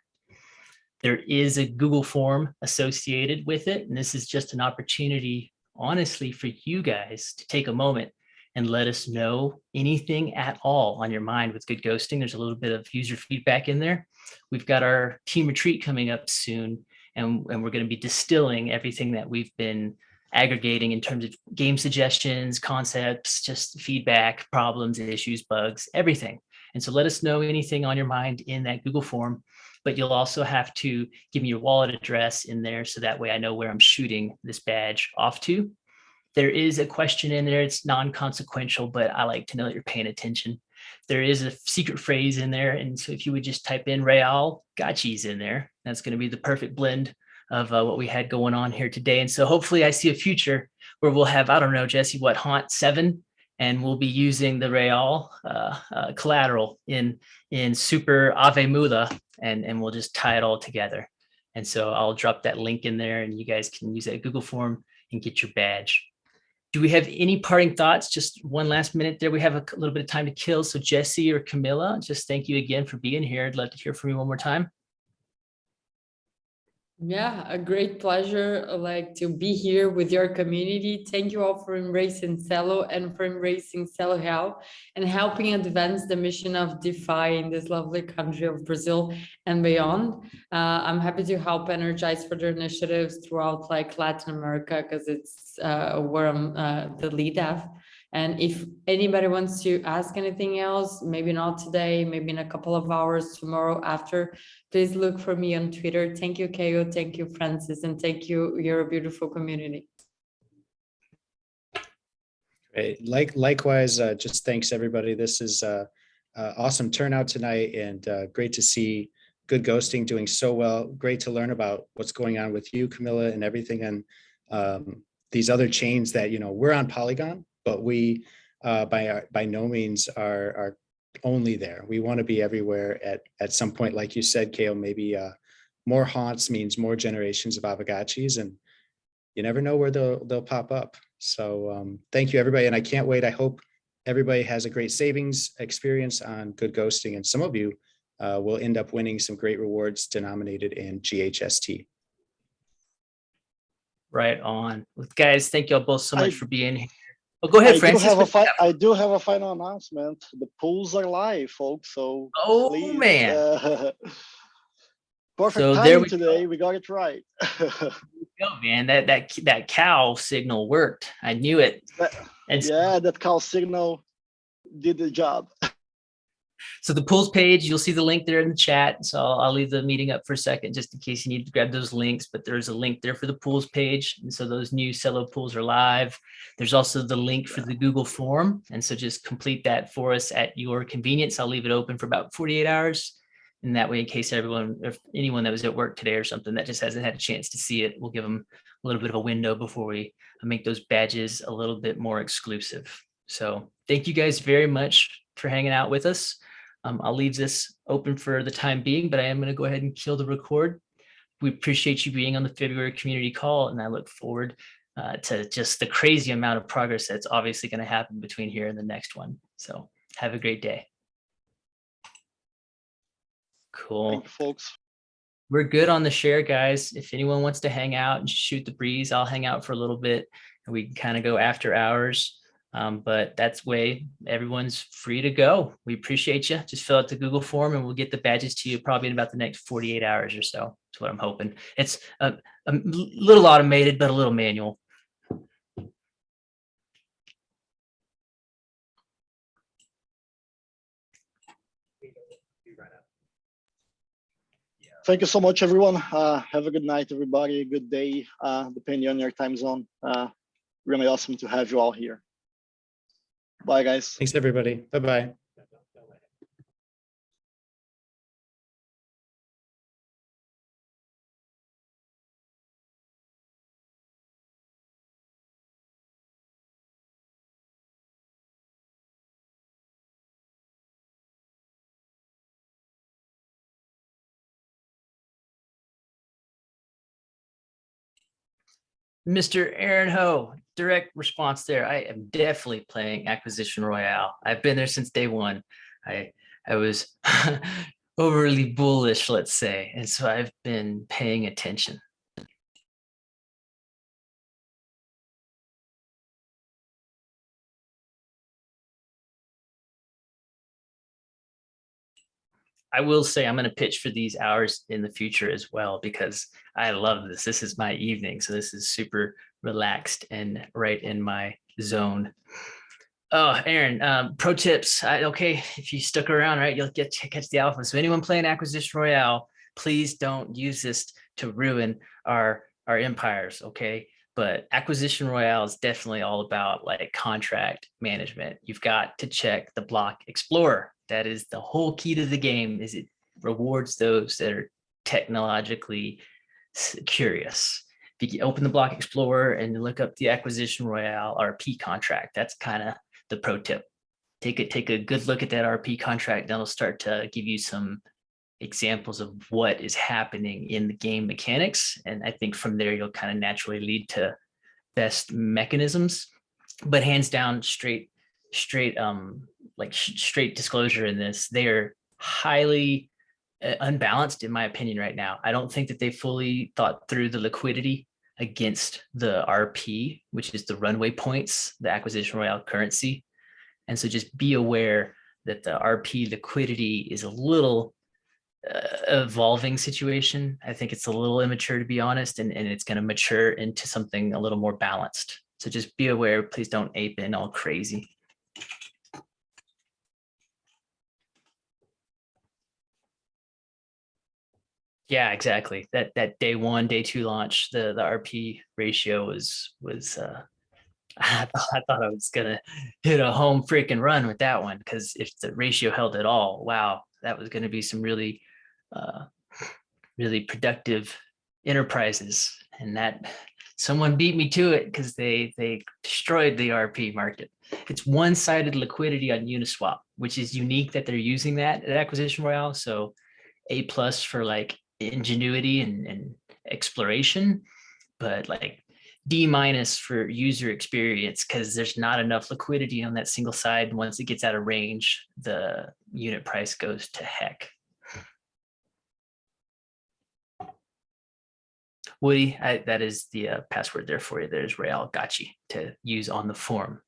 There is a Google form associated with it. And this is just an opportunity, honestly, for you guys to take a moment and let us know anything at all on your mind with good ghosting. There's a little bit of user feedback in there. We've got our team retreat coming up soon, and, and we're going to be distilling everything that we've been aggregating in terms of game suggestions, concepts, just feedback, problems, issues, bugs, everything. And so let us know anything on your mind in that Google form, but you'll also have to give me your wallet address in there so that way I know where I'm shooting this badge off to. There is a question in there. It's non-consequential, but I like to know that you're paying attention. There is a secret phrase in there. And so if you would just type in Real Gachis in there, that's going to be the perfect blend of uh, what we had going on here today. And so hopefully I see a future where we'll have, I don't know, Jesse, what haunt seven, and we'll be using the Real uh, uh, collateral in, in super Aave Moola, and, and we'll just tie it all together. And so I'll drop that link in there and you guys can use that Google form and get your badge. Do we have any parting thoughts? Just one last minute there. We have a little bit of time to kill. So Jesse or Camilla, just thank you again for being here. I'd love to hear from you one more time. Yeah, a great pleasure like to be here with your community. Thank you all for embracing Celo and for embracing Celo Real and helping advance the mission of DeFi in this lovely country of Brazil and beyond. Uh, I'm happy to help energize further initiatives throughout like Latin America because it's uh, where I'm uh, the lead of. And if anybody wants to ask anything else, maybe not today, maybe in a couple of hours tomorrow after, please look for me on Twitter. Thank you, Keo. Thank you, Francis. And thank you, your beautiful community. Great. Like likewise, uh, just thanks everybody. This is uh, uh, awesome turnout tonight and uh, great to see good ghosting doing so well. Great to learn about what's going on with you, Camilla, and everything and um, these other chains that you know we're on Polygon, but we uh, by our, by no means are are only there. We want to be everywhere at at some point, like you said, Kale. Maybe uh, more haunts means more generations of Aavegotchis, and you never know where they'll they'll pop up. So um, thank you, everybody, and I can't wait. I hope everybody has a great savings experience on Good Ghosting, and some of you uh, will end up winning some great rewards denominated in GHST. Right on. Well, guys, thank you all both so much I- for being here. Oh, go ahead, I do Francis. have a What you fi- got? I do have a final announcement. The pools are live, folks. So Oh, please, man. uh, perfect So there timing we go. today. We got it right. Go, man. That that that cow signal worked. I knew it. That- And yeah, that cow signal did the job. so the pools page, you'll see the link there in the chat. So I'll, I'll leave the meeting up for a second, just in case you need to grab those links. But there's a link there for the pools page, and so those new Celo pools are live. There's also the link for the Google form, and so just complete that for us at your convenience. I'll leave it open for about 48 hours. And that way, in case everyone, if anyone that was at work today or something that just hasn't had a chance to see it, we'll give them a little bit of a window before we make those badges a little bit more exclusive. So thank you guys very much for hanging out with us. Um, I'll leave this open for the time being, but I am going to go ahead and kill the record. We appreciate you being on the February community call, and I look forward uh, to just the crazy amount of progress that's obviously going to happen between here and the next one. So have a great day. Cool. Thank you, folks. We're good on the share, guys. If anyone wants to hang out and shoot the breeze, I'll hang out for a little bit and we can kind of go after hours. Um, but that's way everyone's free to go. We appreciate you. Just fill out the Google form and we'll get the badges to you probably in about the next 48 hours or so. That's what I'm hoping. It's a, a little automated, but a little manual. Thank you so much, everyone. Uh, have a good night, everybody. A good day, uh, depending on your time zone. Uh, really awesome to have you all here. Bye, guys. Thanks, everybody. Bye-bye. Mr. Aaron Ho, direct response there. I am definitely playing Acquisition Royale. I've been there since day one. I I was overly bullish, let's say, and so I've been paying attention. I will say I'm going to pitch for these hours in the future as well because I love this. This is my evening, so this is super relaxed and right in my zone. Oh, Aaron, um, pro tips. I, okay, if you stuck around, right, you'll get to catch the alpha. So anyone playing Acquisition Royale, please don't use this to ruin our our empires. Okay, but Acquisition Royale is definitely all about like contract management. You've got to check the block explorer. That is the whole key to the game. Is it rewards those that are technologically curious. If you open the block explorer and look up the acquisition royale RP contract, that's kind of the pro tip. Take a take a good look at that RP contract. That'll start to give you some examples of what is happening in the game mechanics. And I think from there, you'll kind of naturally lead to best mechanisms, but hands down straight, straight, um, like straight disclosure in this, they are highly uh, unbalanced in my opinion right now. I don't think that they fully thought through the liquidity against the RP, which is the runway points, the acquisition royale currency. And so just be aware that the RP liquidity is a little evolving situation. I think it's a little immature to be honest, and, and it's going to mature into something a little more balanced. So just be aware, please don't ape in all crazy. Yeah, exactly. That that day one, day two launch, the the RP ratio was was uh I thought I thought I was gonna hit a home freaking run with that one because if the ratio held at all, wow, that was gonna be some really uh really productive enterprises. And that someone beat me to it because they they destroyed the RP market. It's one-sided liquidity on Uniswap, which is unique that they're using that at Acquisition Royale. So a plus for like ingenuity and, and exploration, but like D minus for user experience because there's not enough liquidity on that single side. And once it gets out of range, the unit price goes to heck. Woody, I, that is the uh, password there for you. There's Real Gotchi to use on the form.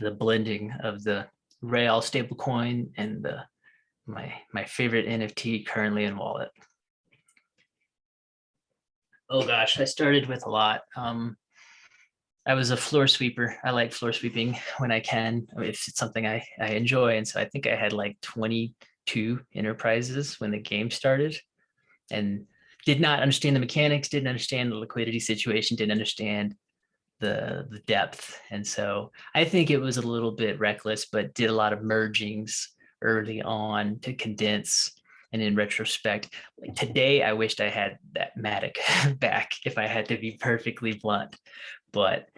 The blending of the Real stablecoin and the my my favorite NFT currently in wallet. Oh gosh, I started with a lot. Um, I was a floor sweeper. I like floor sweeping when I can, if it's something I, I enjoy. And so I think I had like 22 enterprises when the game started and did not understand the mechanics, didn't understand the liquidity situation, didn't understand the, the depth. And so I think it was a little bit reckless, but did a lot of mergings early on to condense and in retrospect, like today, I wished I had that Matic back if I had to be perfectly blunt, but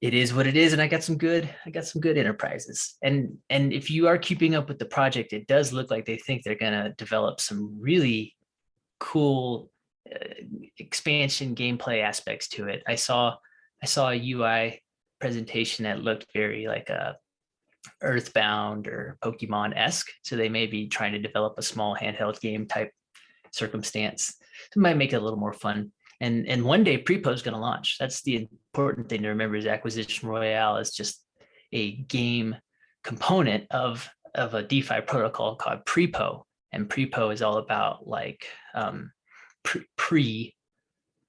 it is what it is. And I got some good, I got some good enterprises. And, and if you are keeping up with the project, it does look like they think they're going to develop some really cool expansion gameplay aspects to it. I saw, I saw a UI presentation that looked very like a Earthbound or Pokemon-esque. So they may be trying to develop a small handheld game type circumstance. It might make it a little more fun. And, and one day prePO is going to launch. That's the important thing to remember is acquisition royale is just a game component of, of a DeFi protocol called prePO. And prePO is all about like um, pre- pre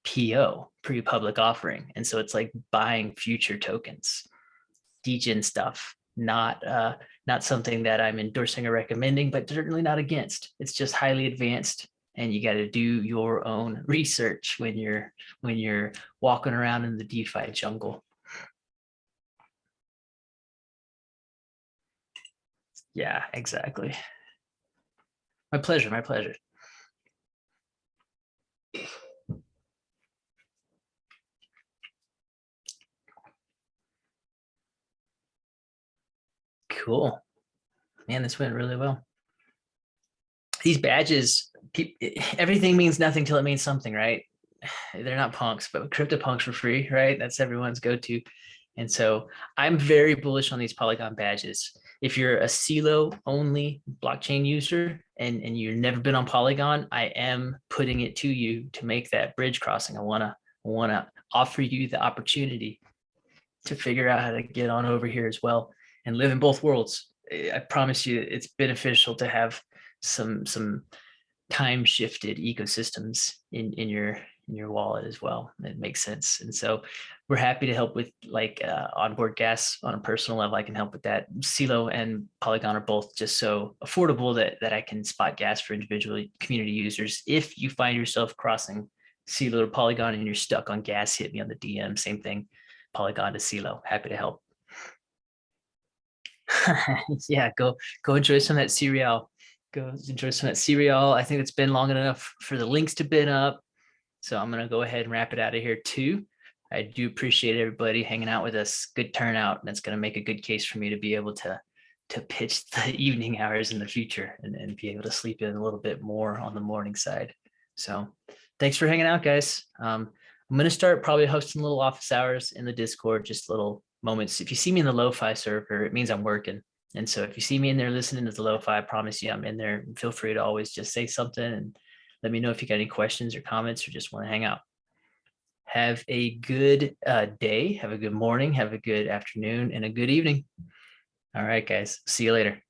PO, pre-public offering. And so it's like buying future tokens, DGen stuff, not uh, not something that I'm endorsing or recommending, but certainly not against. It's just highly advanced and you got to do your own research when you're when you're walking around in the DeFi jungle. Yeah, exactly. My pleasure, my pleasure. Cool. Man, this went really well. These badges, everything means nothing till it means something, right? They're not punks, but CryptoPunks for free, right? That's everyone's go-to. And so I'm very bullish on these Polygon badges. If you're a Celo only blockchain user and, and you've never been on Polygon, I am putting it to you to make that bridge crossing. I wanna, wanna offer you the opportunity to figure out how to get on over here as well and live in both worlds. Eh, I promise you, it's beneficial to have some some time shifted ecosystems in in your in your wallet as well. It makes sense, and so we're happy to help with like uh, onboard gas on a personal level. I can help with that. Celo and Polygon are both just so affordable that that I can spot gas for individual community users. If you find yourself crossing Celo Polygon and you're stuck on gas, hit me on the DM. Same thing, Polygon to Celo. Happy to help. yeah, go go enjoy some of that cereal. Go enjoy some of that cereal. I think it's been long enough for the links to bin up. So I'm gonna go ahead and wrap it out of here too. I do appreciate everybody hanging out with us. Good turnout. And it's gonna make a good case for me to be able to to pitch the evening hours in the future and, and be able to sleep in a little bit more on the morning side. So thanks for hanging out, guys. Um, I'm gonna start probably hosting little office hours in the Discord, just little moments. If you see me in the lo-fi server, it means I'm working. And so if you see me in there listening to the lo-fi, I promise you I'm in there. Feel free to always just say something and let me know if you got any questions or comments or just want to hang out. Have a good uh, day, have a good morning, have a good afternoon and a good evening. All right, guys, see you later.